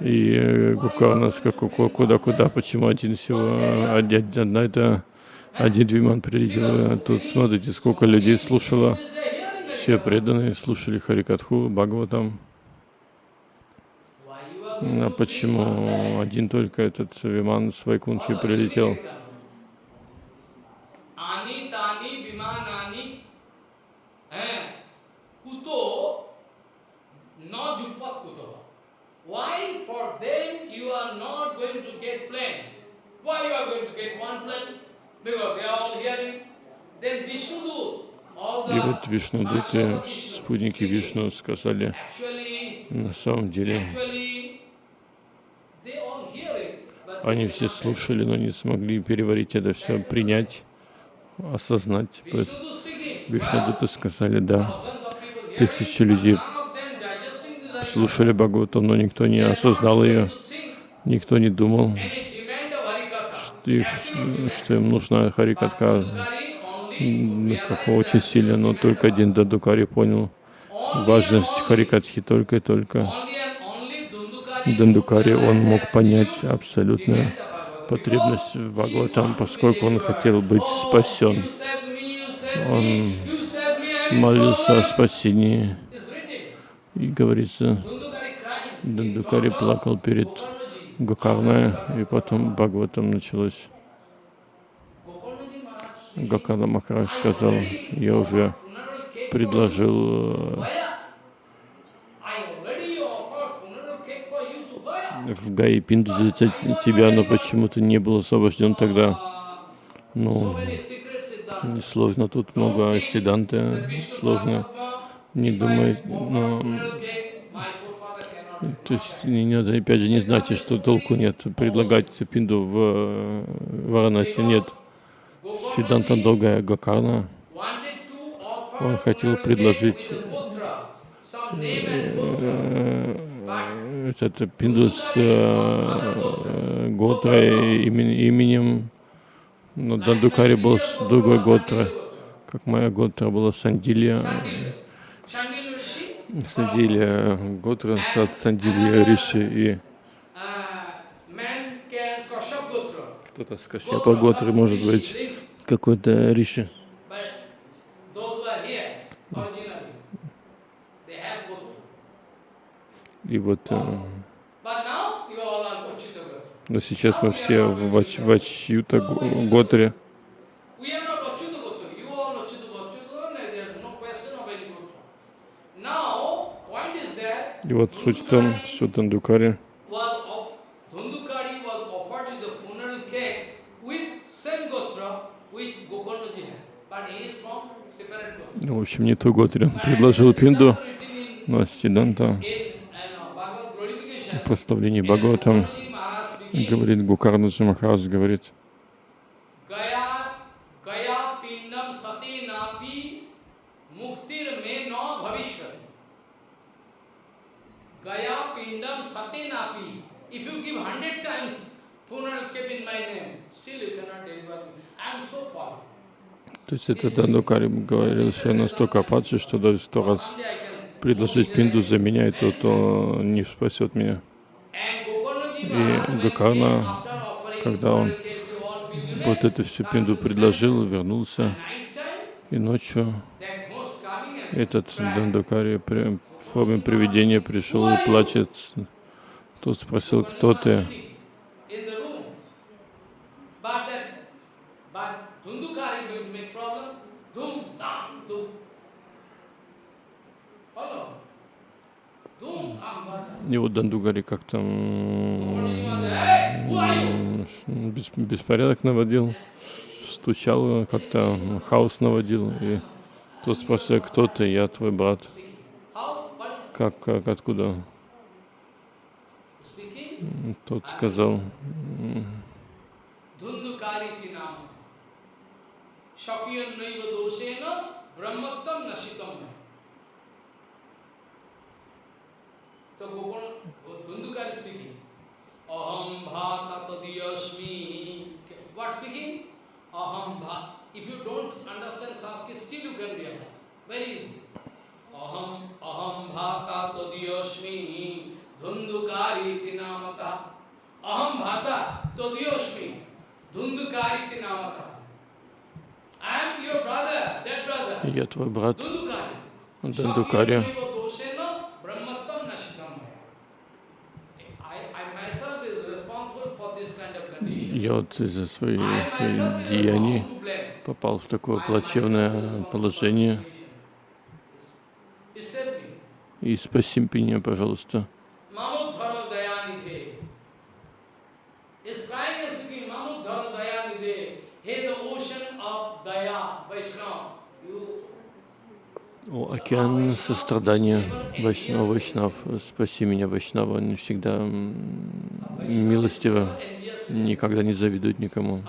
И э, Гукарна сказал, куда-куда, почему один всего, одна это, один Виман прилетел. Тут смотрите, сколько людей слушало. Все преданные слушали Харикатху, Бхагаватам. А почему один только этот Виман с Вайкунтхи man? прилетел? Ani tani vimanani eh, kuto na jupat kuto. Why for them you are not going to get plane? Why you are going to get one plane? Because they are all hearing. Then Vishnu all И вот Vishnu, спутники Вишну, сказали, на самом деле, они все слушали, но не смогли переварить это все, принять, осознать. Вишнудуты сказали, да, тысячи людей слушали Бхагаватам, но никто не осознал ее, никто не думал, ш- что им нужна Харикатха, Dukari only м, как очень сильно, но только один Дадукари понял важность Харикатхи только и только. Дандукари, он мог понять абсолютную потребность в Бхагаватам, поскольку он хотел быть спасен. Он Молился о спасении, и говорится. Дандукари плакал перед Гокарной, и потом Бхагаватам началось. Гокарна Махарадж сказал, я уже предложил э, в Гаи Пинду за те- тебя, но почему-то не был освобожден тогда. Ну, несложно, тут много седанта, сложно. Не думай, но То есть не надо, опять же, не знайте, что толку нет предлагать пинду в э, Варанаси. Нет. Сиданта Долгая Гакарна, он хотел предложить gotra. э, этот пинду с э, Готрой, имен- именем, но Дандукари был с другой Готра, как моя Готра была Shandil Rishi, Сандилья Готра от Сандилья Риши и uh, кто-то с Кашьяпа Готры, может быть, какой-то Риши. И вот, э, но сейчас мы все в Вач- Вачьюта Го- Готре. We are not Achyuta Gotra. You all Achyuta Gotra. There is no question of any Gotra. Now, point is that И вот суть в том, что Gotra. ну, в общем, не ту Готре, он предложил Пинду, но Сиданта uh, в прославлении Бхагаватам говорит, Гукарнаджи Махарадж говорит, то есть это Дандукари говорил, что я настолько падший, что даже сто раз предложить Пинду за меня, и то, то не спасет меня. И offering когда он Вот эту всю Пинду предложил, вернулся, и ночью этот Дандукари в форме привидения пришел и плачет. Тот спросил, кто ты? in the room. But that, but Dhundukari going to make problem. Dhum, dam, dhum. Follow? Dhum, dam, dam. И вот Дандугари как-то беспорядок наводил, стучал, как-то хаос наводил. И тот спросил, кто ты? Я твой брат. Как, как, откуда? Тот сказал, Dhundukari tinam. Shakyan naiva doshena ब्रह्मत्तम नशितम। तो गोपन वो स्पीकिंग अहम भात तदीयस्मी what speaking अहम भात if you don't understand Sasuke still you can realise very is अहम अहम भाता तदीयस्मी धुंधुकारी इति नामता अहम भाता तदीयस्मी धुंधुकारी इति नामता я твой брат. Condition. Я вот из-за своих деяний попал в такое плачевное положение. И спаси меня, пожалуйста. Mamudhara Dayanidhe. Is crying and speaking, Mamudhara Dayanidhe. Hey, the ocean of Daya, Vaishnava. You О, океан сострадания, Вайшнава, Вайшнав, спаси меня, Вайшнава, он всегда милостиво, никогда не завидует никому.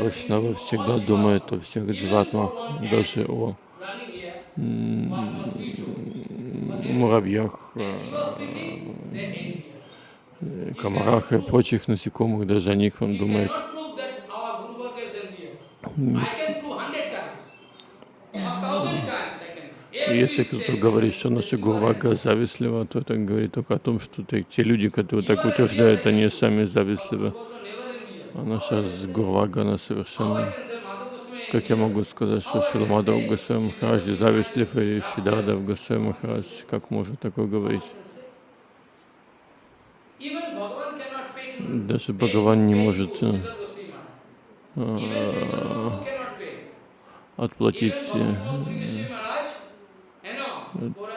Вайшнава всегда думает о всех дживатмах, даже о муравьях, э, комарах и прочих насекомых, даже о них он думает. cannot если кто-то говорит, что наша Гурвага завистлива, то это говорит только о том, что те, те люди, которые так утверждают, они сами завистливы. А наша Гурвага, она совершенно... Как я могу сказать, что Шиламадав Госвами Махарадж завистлив или Шидардав Госвами Махарадж, как может такое говорить? Даже Бхагаван не может э, Sridhar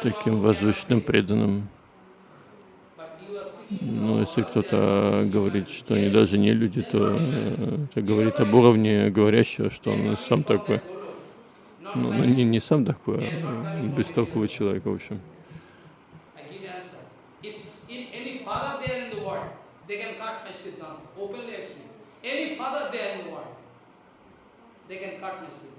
таким pay. преданным. Но если кто-то говорит, что они даже не люди, то э, это говорит об уровне говорящего, что он сам такой. Ну, ну, не, не сам такой, а бестолковый человек, в общем. They can cut my Siddhanta.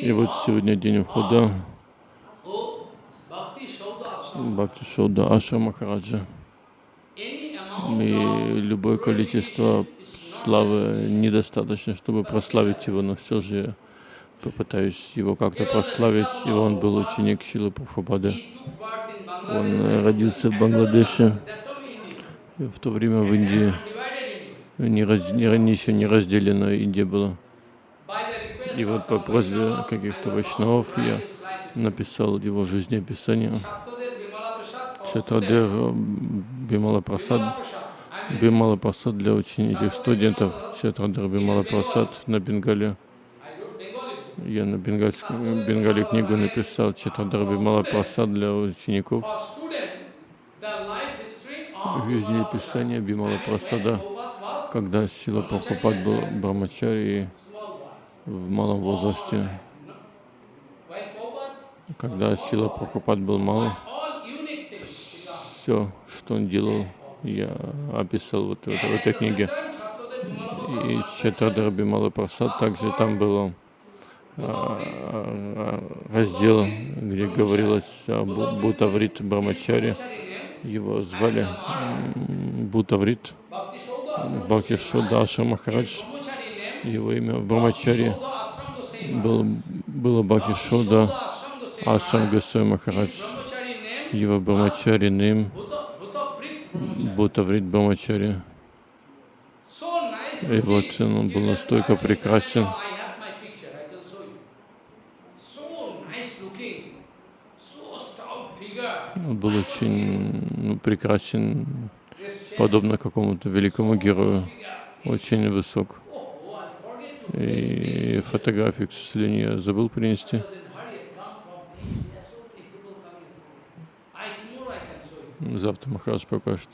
И вот сегодня день Ashram. Бхакти Шода Аша Махараджа. И любое количество славы недостаточно, чтобы прославить его, но все же я попытаюсь его как-то прославить. И он был ученик Шилы Прабхупады. Он родился в Бангладеше, That time in India. и в то время в Индии, не, раз, не, еще не разделена Индия была. И вот по просьбе каких-то вайшнавов я написал его жизнеописание. Шатрадер. Бимала Прасад, Бимала Прасад для учеников студентов. Шатрадер Бимала Прасад на Бенгале. Я на бенгальском Бенгале книгу написал Чатрадар Бимала Прасад для учеников. Of Жизнеописание Бимала Prabhupada Прасада, когда Сила Прабхупад был брамачари в малом возрасте. Когда Сила Прабхупад был мал, все, что он делал, я описал вот в этой, в этой книге. И was Чатрадар Бимала Прасад также там было а, а, раздел, где говорилось о Бу- Бутаврит Брамачаре. Его звали Бутаврит Бхакти Шодаша Махарадж. Его имя в Брамачаре Shauda Ashram Goswami. был, было Бхакти Goswami. Ашам Госвами Махарадж. Его Брамачари ним Bhuta, Bhuta Brit Brahmachari. Бутаврит Брамачари. И вот он был настолько прекрасен. I have my picture, I can show you. So nice looking, so stout figure. Он был очень ну, прекрасен, подобно какому-то великому герою. Очень высок. И фотографию, к сожалению, я забыл принести. Завтра Махарадж покажет.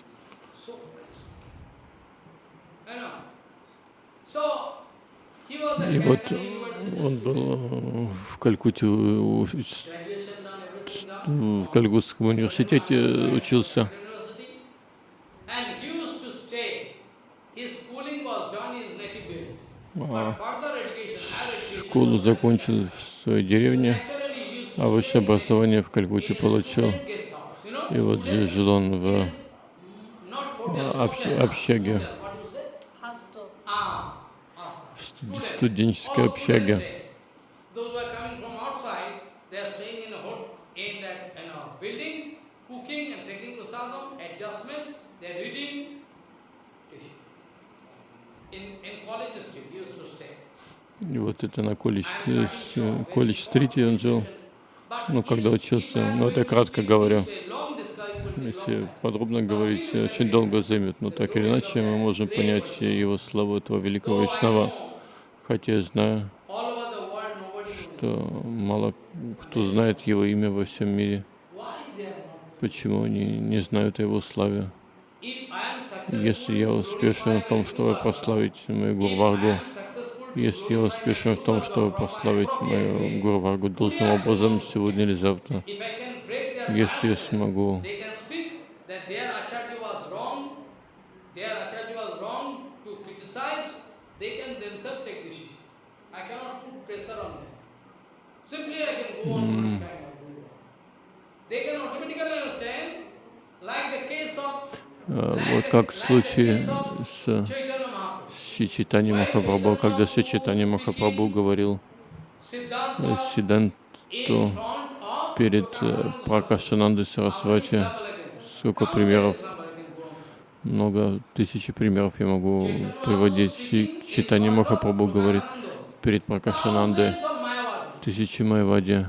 И вот он был в Калькутте, в Кальгутском университете учился. А Школу закончил в своей деревне, а высшее образование в Калькутте a получил. И вот же жил он в общ- общаге. what do you say? Hostel. Ah, ah, студ- student. студенческой All общаге. students there. Those who are coming from outside, they are staying in a hot, in that, you know, building, cooking and taking prasadam, adjustment, they are reading. in, in College Street, he used to stay. И вот это на колледж-стрите он жил, ну, когда учился. Ну, это я кратко говорю. Если подробно говорить, очень долго займет, но так или иначе мы можем понять его славу этого великого Вайшнава, хотя я знаю, что мало кто знает его имя во всем мире. Почему они не знают о его славе? Если я успешен в том, чтобы прославить мою Гурваргу, если я успешен в том, чтобы прославить мою Гурваргу должным образом сегодня или завтра, если я смогу Of Вот как в случае с Шичитани Махапрабху, когда Шичитани Махапрабху говорил Сиданту перед Пракашанандой Сарасвати, сколько примеров, много тысячи примеров я могу приводить. Читание Махапрабху говорит перед Пракашанандой, тысячи Майвади,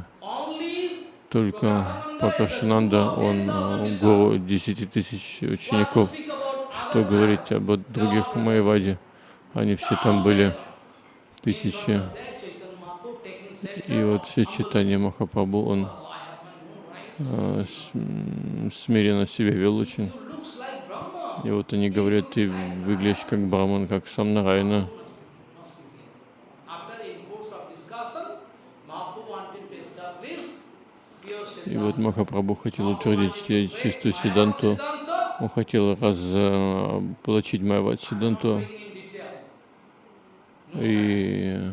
только Пракашананда, он гуру десяти тысяч учеников. Что говорить об других Майваде? Они все там были, тысячи. И вот все читания Махапрабху, он э, смиренно себя вел очень. И вот они говорят, ты выглядишь как Браман, как сам Нарайна. И вот Махапрабху хотел утвердить чистую Сиданту. Он хотел разоблачить Майват Сиданту. И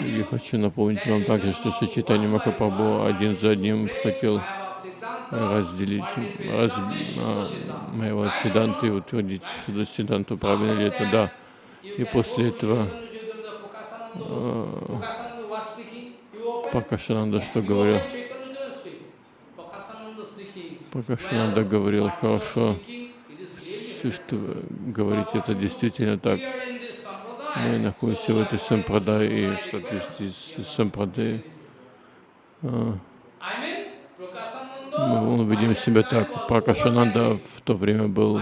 я хочу напомнить вам также, что Сочетание Махапрабху один за одним хотел разделить раз, а, моего Сиданта и утвердить что Сиданту, правильно ли это? Да. И после этого а, Пракашананда что говорил? Пракашананда говорил, хорошо, что вы говорите, это действительно так. Мы находимся в этой сампрадай и в соответствии с сампрадай. А, мы увидим себя так. Пракашананда в то время был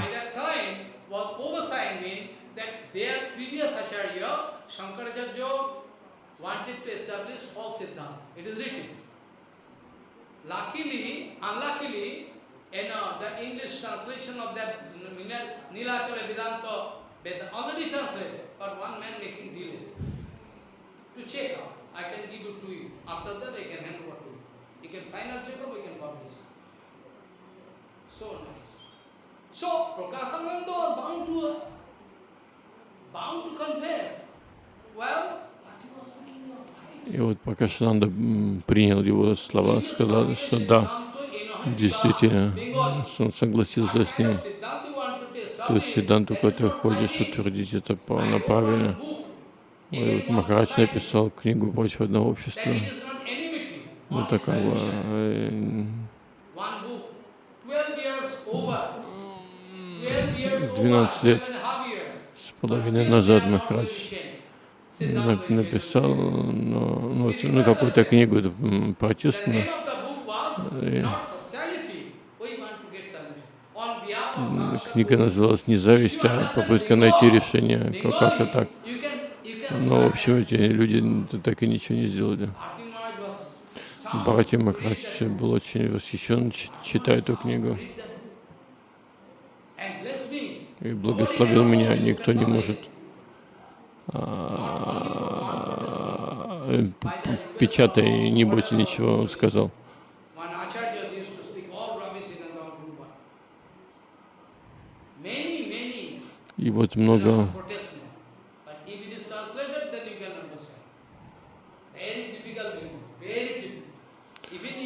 Luckily, unluckily, you know, the English translation of that Nilachala Vedanta, Vedanta already translated, but one man making delay. To check out, I can give it to you. After that, I can hand over to you. You can final check up, we can publish. So nice. So, Prakasananda was bound to, bound to confess. Well, И вот Пракашананда принял его слова, сказал, что да, действительно, он согласился с ним. То есть Сиданту, который хочешь утвердить это правильно. И вот Махарадж написал книгу «Против одного общества». Вот такого. 12 лет с половиной назад Махарадж написал ну, ну, ну, какую-то книгу протестную. Книга называлась «Не зависть», а попытка найти решение, как-то так. Но, в общем, эти люди так и ничего не сделали. Бхарати Махарадж был очень восхищен, читая эту книгу. И благословил меня, никто не может печатай, не бойся ничего, он сказал. И вот много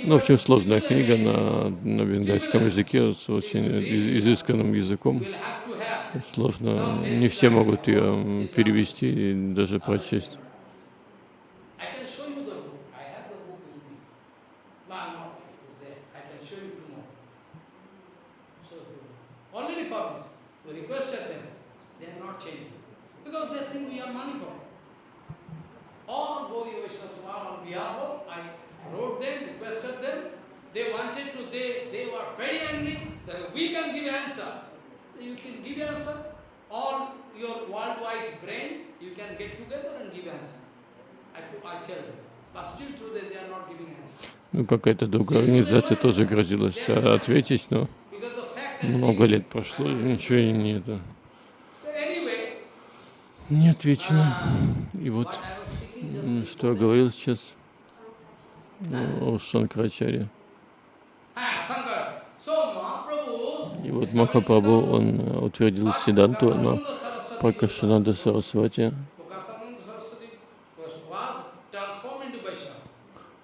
ну, в общем, сложная книга на, на бенгальском языке с очень изысканным языком. Сложно, не все могут ее перевести и даже прочесть. they are not changing. Because they think we are Manipur. All Gauri Vaishnavas were on behalf of, I wrote them, requested them, they wanted to, they, they were very angry that we can give answer. You can give answer. All your worldwide brain, you can get together and give answer. I, I tell them. But still today they are not giving answer. Ну, какая-то другая организация тоже грозилась а, ответить, но that много лет прошло, и ничего и не это. Не отвечено. И вот, что я говорил сейчас о Шанкрачаре. И вот Махапрабху, он утвердил Сиданту на Пракашананда Сарасвати. Prakasananda Saraswati was, was transformed into Vaishnava. Он стал Вайшнавом. So Goswami I can speak after. He was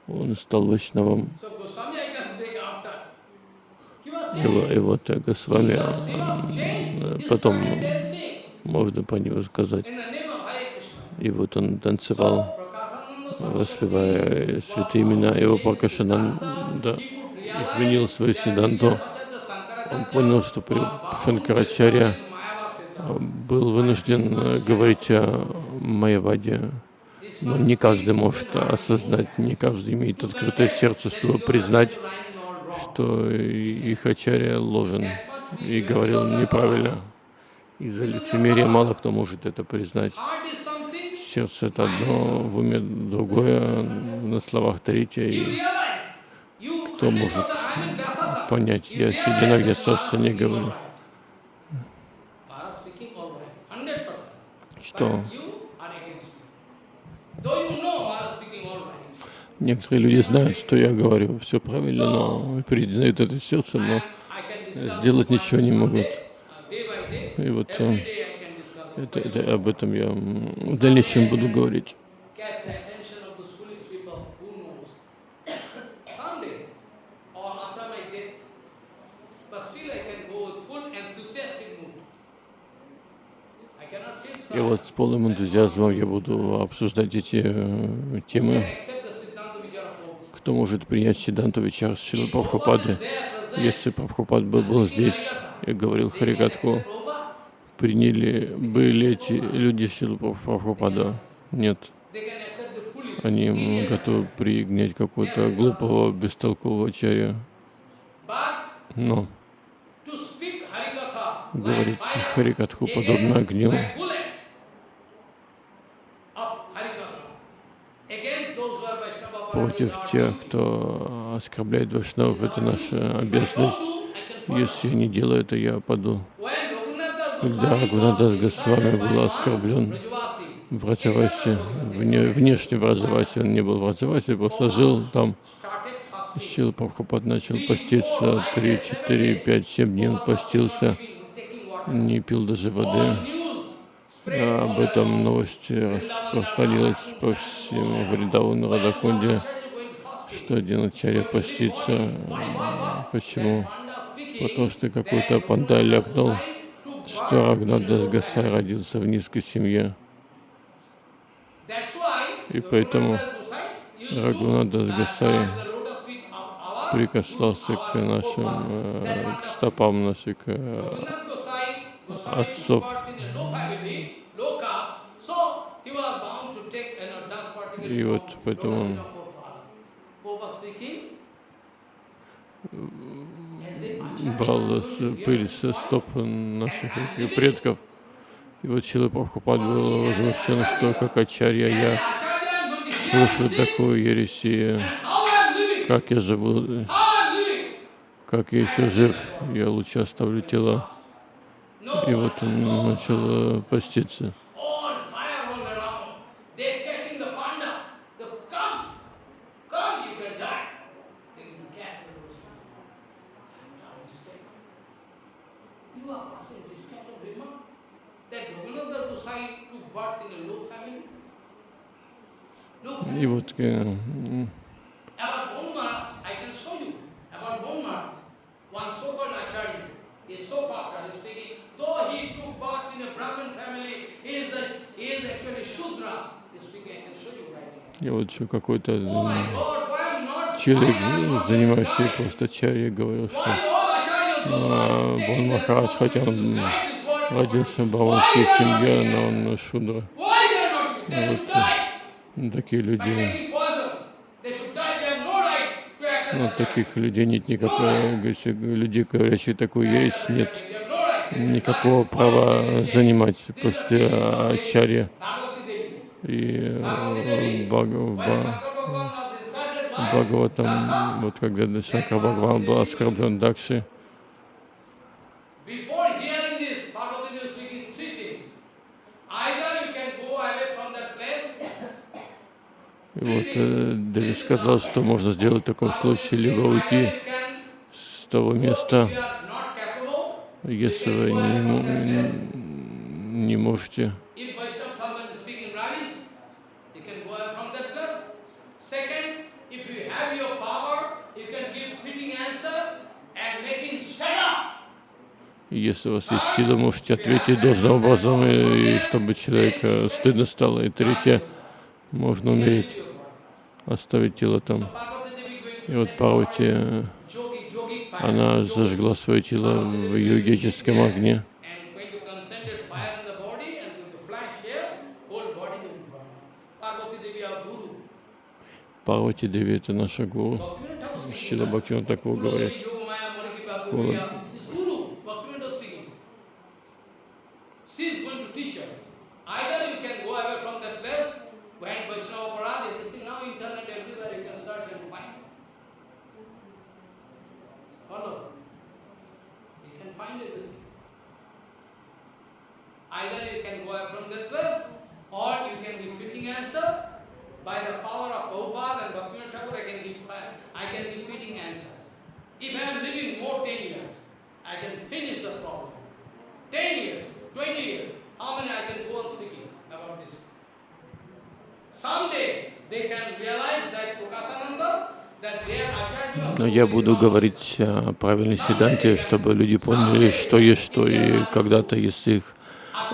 И, во- changed. и вот э, Госвами, потом можно про него сказать. И вот он танцевал, воспевая святые имена. Его Пракашананда изменил свою Сиданту. Он понял, что при Шанкарачаре э, был вынужден э, говорить о Майяваде. Но не каждый может осознать, не каждый имеет открытое сердце, чтобы признать, что их ачарья ложен и говорил неправильно. Из-за лицемерия мало кто может это признать. Сердце это одно, в уме другое, на словах третье. И кто может понять, я сидя на где не говорю, что некоторые люди знают, что я говорю. Все правильно, но признают это сердцем, но сделать ничего не могут. И вот э, это, это, об этом я в дальнейшем буду говорить. И вот с полным энтузиазмом я буду обсуждать эти э, темы. Кто может принять Сиданту Вичар Шилы Прабхупады? Если Прабхупад бы был здесь и говорил Харикатху, приняли были эти люди Шилы Прабхупада? Нет. Они готовы принять какого-то глупого, бестолкового чаря. Но говорить Харикатху подобно огню, like bullet of Harikatha, against those who are Vaishnava против тех, кто оскорбляет Вайшнавов, это наша обязанность. Если я не делаю это, я паду. Когда Рагунатас Госвами был оскорблен в Раджавасе, вне, внешне в Раджавасе, он не был в Раджавасе, просто жил там. Сил Прабхупад начал поститься 3, 4, 5, 7 дней он постился, не пил даже воды. А об этом новости распространилась по всему Вриндавану Радакунде, что один ачарья постится. Почему? Потому что какой-то панда ляпнул, что Рагнадас Гасай родился в низкой семье. И поэтому Рагунадас Гасай прикасался к нашим, э, к стопам наших э, отцов. И вот поэтому брал пыль со стоп наших предков. И вот Шила Прабхупад был возмущен, что как ачарья я слушаю такую ересь, и как я живу, как я еще жив, я лучше оставлю тела. И вот он начал э, поститься. И вот и вот еще какой-то Oh человек, занимающий просто чарья, говорил, что go а, Бон Махарадж, хотя он родился в баванской семье, но он шудра. Вот, Такие люди, as ну, таких людей нет никакой, говорится, людей, говорящих такую ересь, нет никакого права занимать после ачарья. И э, Бхагаватам, вот когда Шанкар Бхагаван был оскорблен Дакши, Before hearing this, Parvati Devi was speaking three things. Either you can go away from that place, и вот э, Деви сказал, что можно сделать в таком случае, либо уйти с того места, если вы не, не можете. Если у вас есть сила, можете ответить должным образом, и, и чтобы человека стыдно стало. И третье, можно умереть, оставить тело там. И вот Парвати, э, она зажгла свое тело в йогическом огне. Парвати Деви это наша гуру. Шила Бхактиван такого говорит. She. Either you can go away from that place, Follow. You can find everything. Either you can go from that place, or you can give fitting answer. By the power of Prabhupada and Bhaktivinoda Thakur, I can give I can give fitting answer. If I am living more 10 years, I can finish the problem. 10 years, 20 years, how many I can go on speaking about this? Someday they can realize that Prakasananda, Но я буду говорить о правильной седанте, чтобы люди поняли, что есть что, и когда-то, если их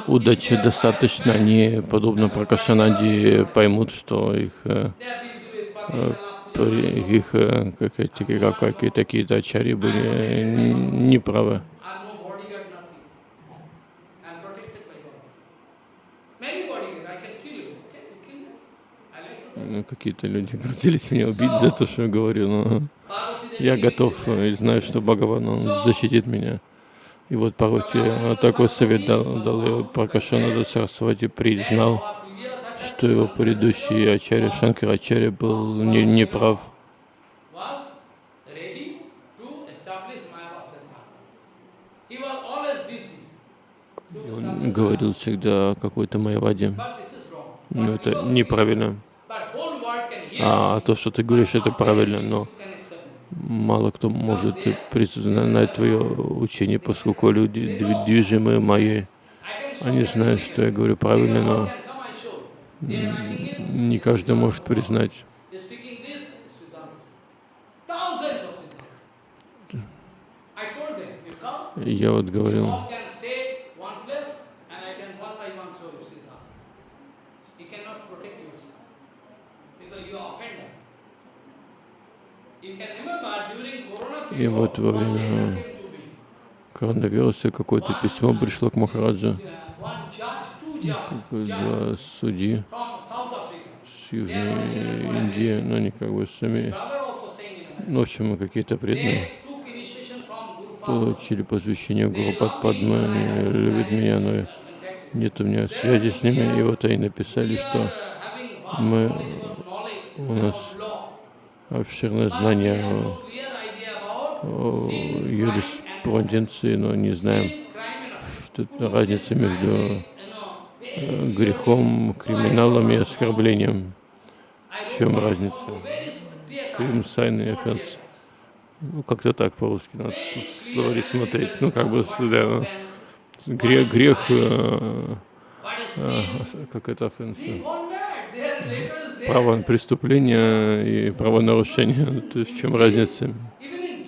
удачи достаточно, они, подобно Пракашананде, поймут, что их, э, They are busy with э, Patishala, при- их э, как эти, как, какие такие-то ачари были э, н- неправы. are no bodyguard, nothing. I am protected by God. Many bodyguards, I can kill you. Okay, you kill me. I like to. Ну, Какие-то люди грозились меня убить за то, что я говорю, но я готов э, и знаю, что Бхагаван, он защитит меня. И вот Парвати э, такой совет дал, дал и Пракашанада Сарасвати признал, что его предыдущий ачарья Шанкарачарья был не, неправ. И Он говорил всегда о какой-то Майаваде. Но это неправильно. Hear. А то, что ты говоришь, это правильно, но мало кто может признать твое учение, поскольку люди дви- движимы моей. I can show Они знают, что я говорю правильно, но не каждый может признать. They're speaking this, Siddhanta. Thousands of Siddhanta. I told them, you come, И Я вот you говорил, all can stay one place, and I can one by one show you Siddhanta. You cannot protect yourself, because you are offender. You can remember during Corona И вот во время коронавируса какое-то письмо пришло к Махараджа, два судьи с Южной Индии, но они как бы сами, ну, в общем, какие-то преданные, получили посвящение Гуру Падмы, они любят меня, но нет у меня связи с ними, и вот они написали, что мы, у нас обширное знание юриспруденции, но не знаем, что это разница между э, грехом, криминалом и оскорблением. В чем разница? Crime, sin и offence. Ну, как-то так по-русски надо словари смотреть. Ну, как бы, да, грех, грех, э, э, как это офенс? Право преступление и правонарушение. То есть в чем разница?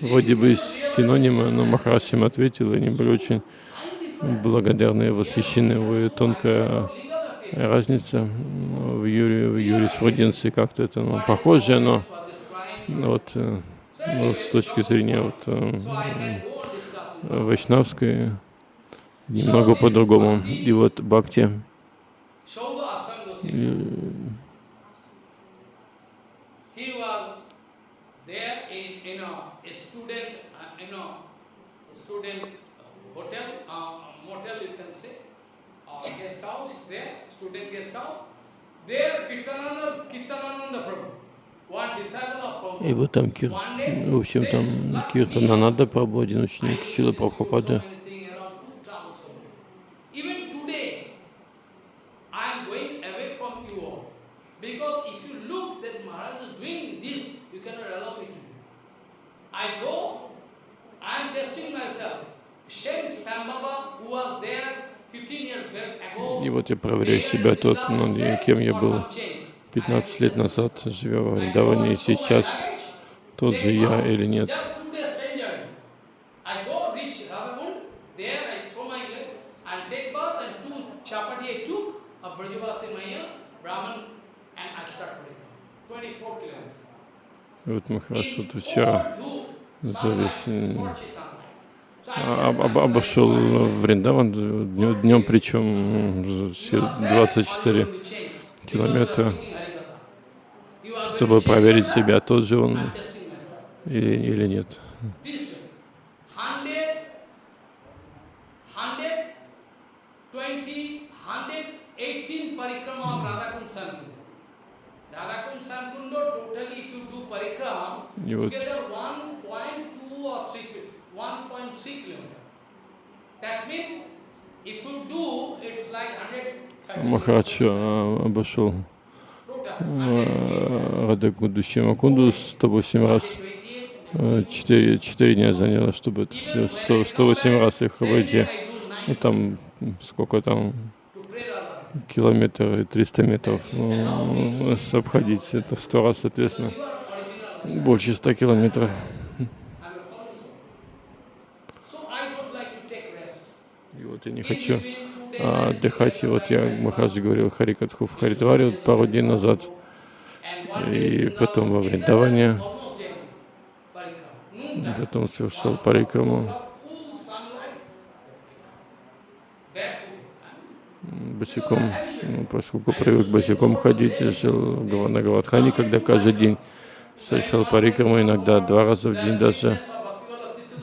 Вроде бы синонимы, но Махараш им ответил, и они были очень благодарны и восхищены. Вы тонкая разница в, юри, в юриспруденции как-то это ну, похоже, но вот э, ну, с точки зрения вот, э, вайшнавской немного по-другому. И вот Бхакти, he was there in, you know, и вот там, Кир, в общем, там Киртананада Прабhu, один ученик Шила Прабхупады, Even today, I am going away from you all. Because if you look that Maharaj is doing this, you cannot allow me to do. I go, I am testing myself. Shem Sambhava, who was there 15 years back ago, И вот я проверяю себя, тот, ну, кем я был 15 лет назад, живя во Вриндаване, и сейчас тот же я или нет. Just two days stranger. I go reach Radhakund, there I throw my leg and take bath and two chapati I took of Brajavasi Maya, Brahman, and I start Parikram. 24 kilometers. И вот Махараш In вот вчера за весь, об- myself, обошел Вриндаван днем, днем причем м, все 24 километра, чтобы проверить себя, тот же он или, или нет. This way. Махарадж а, обошел а, Радакунду Шимакунду 108 раз. А, Четыре, четыре дня заняло, чтобы это все, 100 108 раз их обойти. Ну там сколько там километр и 300 метров ну, обходить. Это в 100 раз, соответственно, больше 100 километров. So I don't like to take rest. И вот я не хочу а, отдыхать. И вот я. Махараджи говорил Харикатху в Харидваре вот пару дней назад. И потом во now, Вриндаване, потом совершал парикраму босиком, ну, поскольку привык босиком ходить, я жил на Гавадхане, когда каждый день совершал парикраму, иногда два раза в день даже.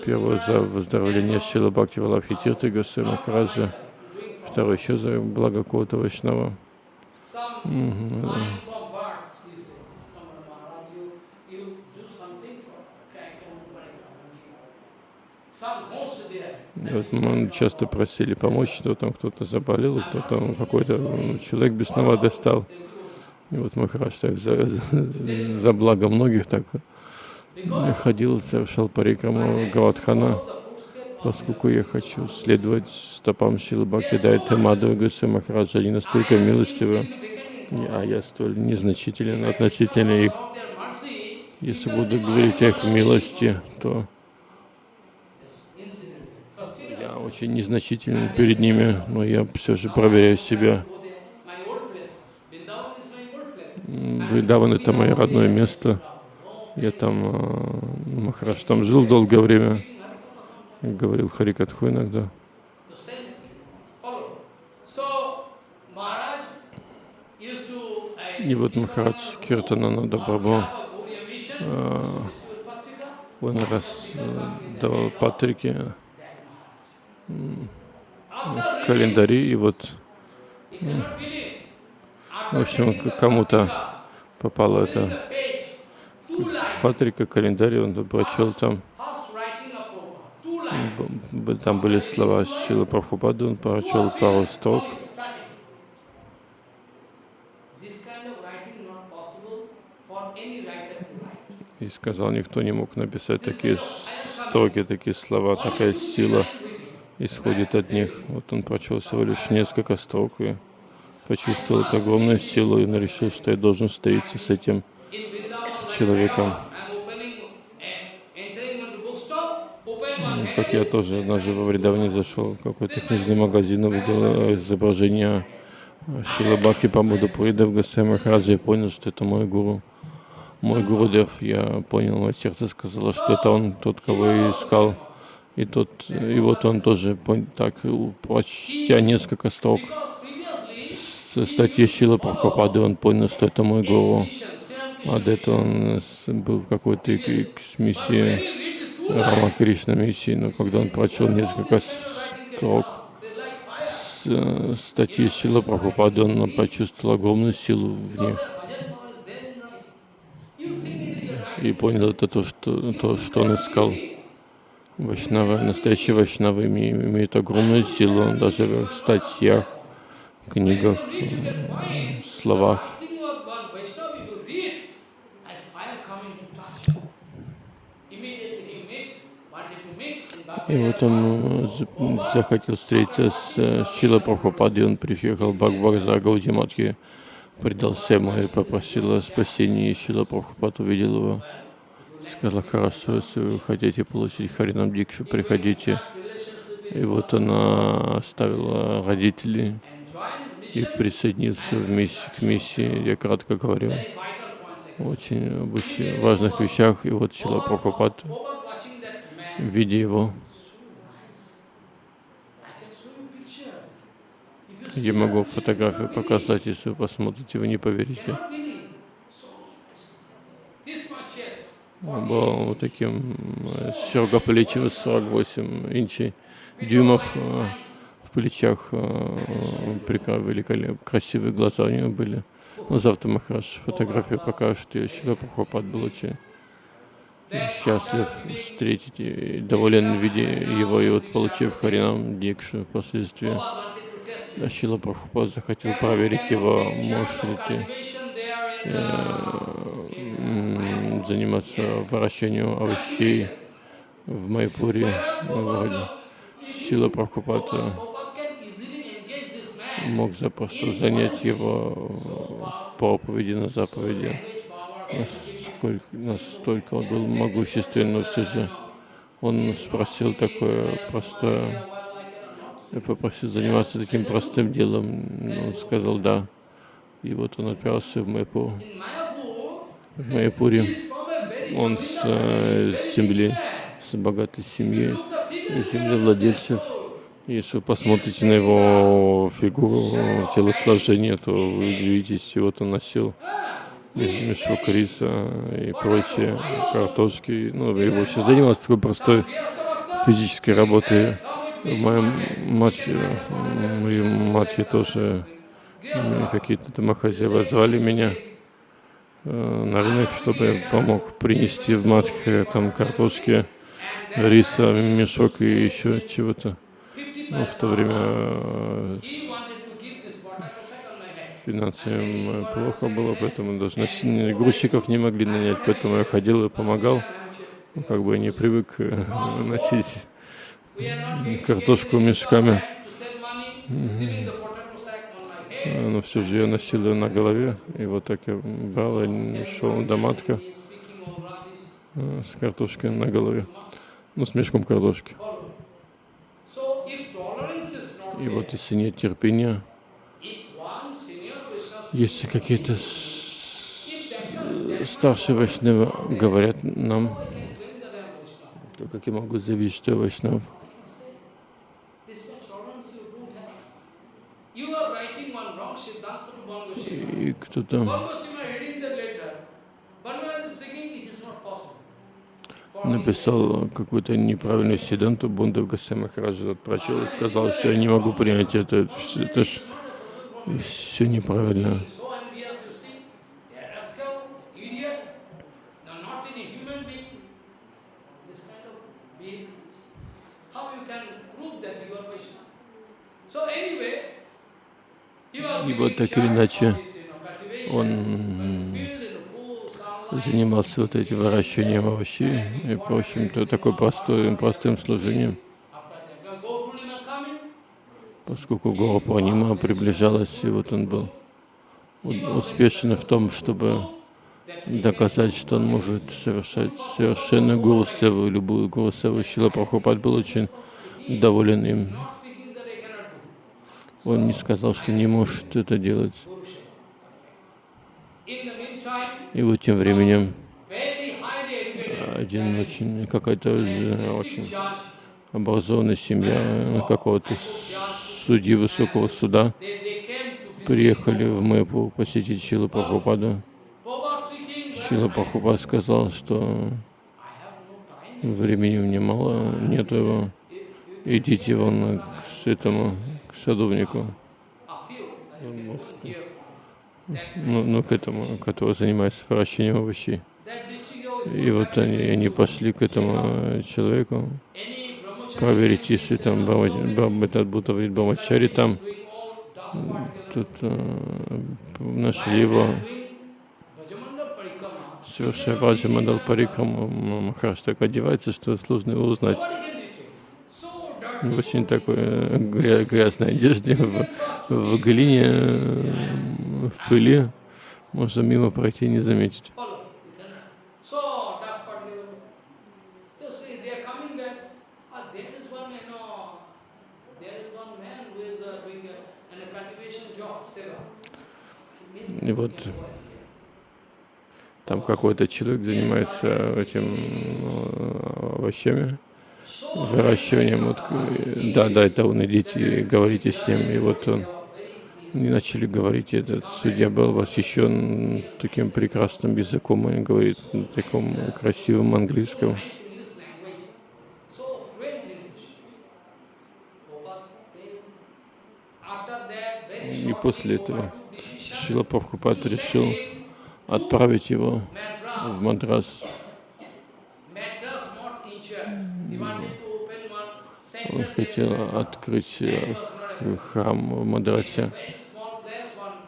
Первый за выздоровление Шила Бхакти Валабхи Тирты Госвами Махараджа, второй еще за благо Кота Вайшнава. Вот мы часто просили помочь, что там кто-то заболел, кто там какой-то м, человек бесноватый стал. И вот Махарадж так за, за, за благо многих так ходил, совершал парикраму Гавадхана, поскольку я хочу следовать стопам Шилы Бхакти Дайта Мадхава Госвами Махараджа, они настолько милостивы, а я столь незначителен относительно их. Если буду говорить о их милости, то я очень незначителен перед ними, но я все же проверяю себя. Вриндаван — это мое родное место. Я там, а, Махарадж там жил долгое время, говорил Харикатху иногда. И вот Махарадж Киртанананда Vishnu Patrika, он раз э, давал After календари, и вот, в общем, кому-то попало это. Патрика, календарь, он прочел там, там были слова Шила Прабхупады, он прочел пару строк, и сказал, никто не мог написать такие строки, такие слова, такая сила исходит от них. Вот он прочел всего лишь несколько строк и почувствовал огромную силу и решил, что я должен встретиться с этим человеком. Как я тоже однажды во Вриндаване зашел в какой-то книжный магазин, увидел э, изображение э, Шила Бхакти Памуда Пурида в Госвами Махараджа и понял, что это мой гуру. Мой Гурудев, я понял, мое сердце сказало, что это он, тот, кого я искал. И, тот, и вот он тоже так, прочтя несколько строк с статьи Шила Прабхупады, он понял, что это мой гуру. А этого он был в какой-то миссии, Рама Кришна миссии, но когда он прочел несколько строк с статьи Шила Прабхупады, он почувствовал огромную силу в них. И понял это то, что, то, что он искал. Вайшнава, настоящие вайшнавы имеют огромную силу, даже в статьях, книгах, словах. И вот он э, захотел встретиться с э, Шила Прабхупадой, он приехал в Бхагаварза Гаудиматхи, предался ему и попросил о спасении, и Шила Прабхупад увидел его сказала, хорошо, если вы хотите получить Харинам Дикшу, приходите. И вот она оставила родителей и присоединился в миссии, к миссии, я кратко говорю, очень важных вещах. И вот Чила Прабхупад, видя его, я могу фотографию показать, если вы посмотрите, вы не поверите. Он был вот таким широкоплечим, 48 инчей, дюймов э, в плечах, э, великолепно, красивые глаза у него были. Ну, завтра Махараш фотографию покажет, и Шила Прабхупад был очень счастлив встретить и доволен виде его, и вот получив Харинам Дикшу впоследствии, Шила Прабхупад захотел проверить его, можешь ли ты э, заниматься выращиванием овощей в Майпуре, вроде Шила Прабхупада мог запросто занять его проповеди на заповеди. Насколько, настолько он был могущественен, но все же он спросил такое простое, я попросил заниматься таким простым делом. Он сказал «да». И вот он отправился в Майпур. В Майпуре он с э, земли, с богатой семьи, землевладельцев. Если вы посмотрите на его фигуру, телосложение, то вы удивитесь, вот он носил мешок риса и прочие картошки. Ну, и вообще занимался такой простой физической работой. Моя мать, мои матери тоже какие-то домохозяева звали меня э, на рынок, чтобы я помог принести в матхе там картошки, риса, мешок и еще чего-то. Ну, в то время э, финансами плохо было, поэтому даже грузчиков не могли нанять, поэтому я ходил и помогал. Ну, как бы не привык э, носить картошку мешками. Но все же я носил ее на голове, и вот так я брал и шел до матка с картошкой на голове, ну, с мешком картошки. И вот если нет терпения, если какие-то старшие вайшнавы говорят нам, то как я могу заявить, что я вайшнав? И кто-то. Написал какую-то неправильную седанту, Бундав Гасай Махараджа прочел и сказал, что я не могу принять это, это, это ж все неправильно. И вот так или иначе он занимался вот этим выращиванием овощей и, в общем-то, такой простой, простым служением. Поскольку Гора Пурнима приближалась, и вот он был успешен в том, чтобы доказать, что он может совершать совершенно Гуру Севу, любую Гуру Севу. Шила Прабхупад был очень доволен им. Он не сказал, что не может это делать. И вот тем временем один очень, какой-то очень образованная семья какого-то судьи высокого суда. приехали в Мэпу посетить Шилу Прабхупаду. Шила Прабхупад сказал, что времени мне мало, нету его. Идите вон к этому, к садовнику, A ну, ну к этому, который занимается выращиванием овощей. И вот они, они пошли к этому э, человеку проверить, если там этот Бутаврит Брамачари там. Тут э, нашли его, совершая Ваджа Мандал Парикраму. Махараш так одевается, что сложно его узнать. Nobody can detect. So В очень такой э, гря- грязной одежде, в, в глине, э, в пыли. Можно мимо пройти и не заметить. Ah, uh. И вот там какой-то человек занимается этим э, овощами, выращиванием. Вот, э, да, да, это он, идите, говорите с ним. И вот он, они начали говорить, этот судья был восхищен таким прекрасным языком, он говорит на таком красивом английском. И после этого Шила Прабхупад решил отправить его в Мадрас. Madras not teacher. He wanted to open one Он хотел открыть э, храм в Мадрасе.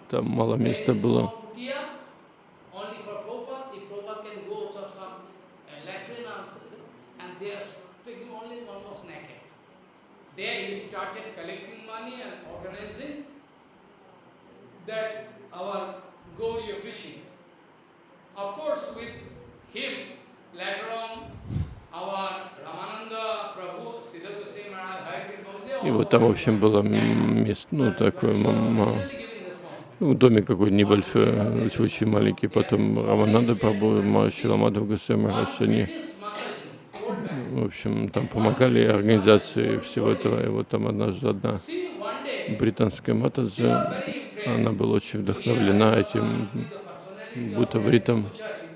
Там мало места было. uh. Of course, with him, later on, И вот там, в общем, было место, ну, такое, ну, домик какой-то небольшой, очень, очень маленький. Потом Рамананда Прабhu, Махарши Ламадов Госвами они, в общем, там помогали организации всего этого. И вот там однажды одна британская impressed. она была очень вдохновлена этим бутавритом. Brahmachari.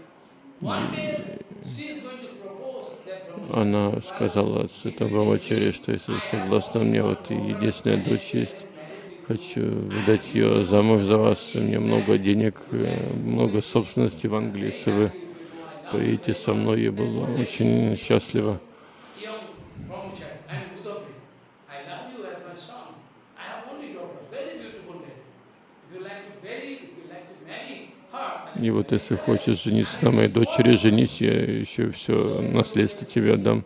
One day, she is going to propose that Brahmachari. Она сказала святому Брамачаре, что если согласна, у меня вот единственная дочь есть, хочу выдать ее замуж за вас, у меня много денег, э, много собственности в Англии, если вы поедете со мной, я была очень счастлива. young brahmachari, I am Bhutapri. I love you as my son. I have only daughter, very beautiful lady. If you like to marry, if you like to marry her, I И вот если хочешь жениться на моей дочери, женись, я еще все наследство тебе отдам.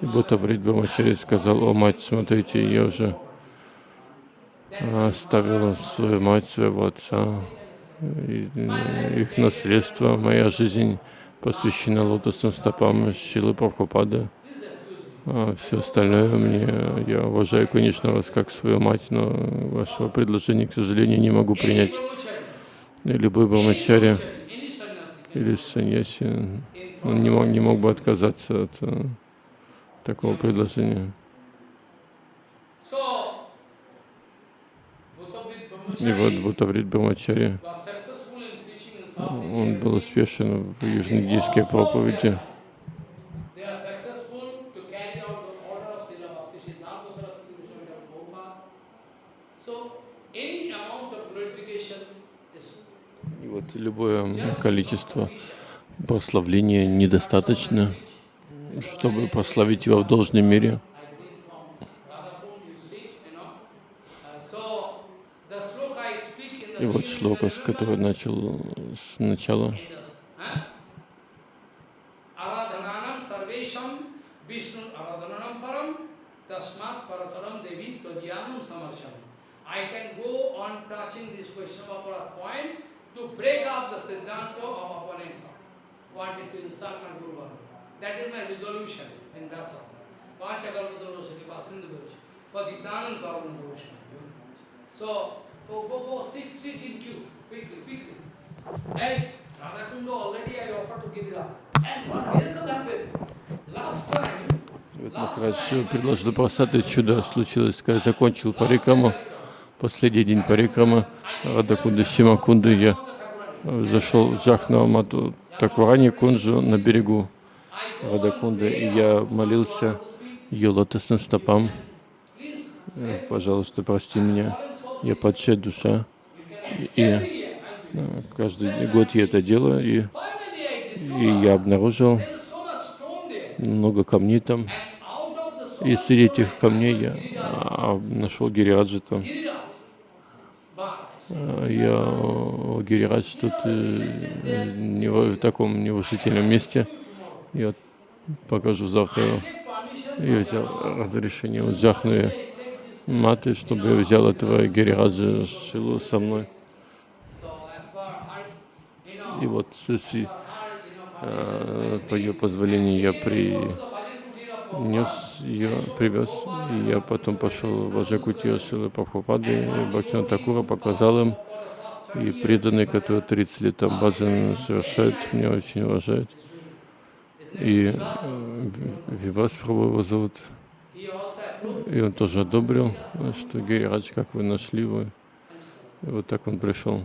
И Бутаврит Брамачари сказал, о мать, смотрите, я уже оставила свою мать, своего отца, и, э, их наследство, моя жизнь посвящена лотосным стопам Шилы Прабхупады. А все остальное мне, я уважаю, конечно, вас как свою мать, но вашего предложения, к сожалению, не могу принять. Любой брамачари или саньяси. Он не мог, не мог бы отказаться от э, такого предложения. И вот Бутаврит Брамачари, он был успешен в южноиндийской проповеди. They are successful to carry out the order of Srila Bhakti Siddhanta Saraswati Goswami Prabhupada. So, any amount of glorification is И вот любое количество прославления недостаточно, чтобы прославить его в должной мере. Uh, И вот шлока, с которой начал с начала. Huh? Aradhananam sarvesham Vishnu aradhananam param tasmat parataram devi todyanam samarcham. I can go on touching this question of our point to break up the siddhanta of opponent. Wanted to insult my Guru. That is my resolution in Vyasa. So, go, go, go, sit, sit in queue, quickly, quickly. Hey, Radhakundo already I offered to give it up. And one miracle happened. Last time, Вот Махарадж предложил просады, чудо случилось, когда я закончил парикраму, последний день парикрамы, Радакунда Шимакунды, я зашел в Джахна Мату Такварани Кунджу на берегу Радакунды, и я молился ее лотосным стопам. Э, Пожалуйста, прости меня, я падшая душа. И э, каждый год я это делаю, и, и я обнаружил много камней там. И среди этих камней я нашел Гириаджи там. Я о, Гирирадж тут э, не в таком неуважительном месте. Я покажу завтра. Я взял разрешение у Джахны Маты, чтобы я взял этого Гирираджа Шилу со мной. И вот э, по ее позволению я принес ее, привез, и я потом пошел в Аджакути Шилы Прабхупады, Бхактина Такура показал им, и преданные, которые 30 лет там баджан совершают, меня очень уважают. И э, Вивас Прабhu его зовут, и он тоже одобрил, что Гирирадж, как вы нашли вы. И вот так он пришел.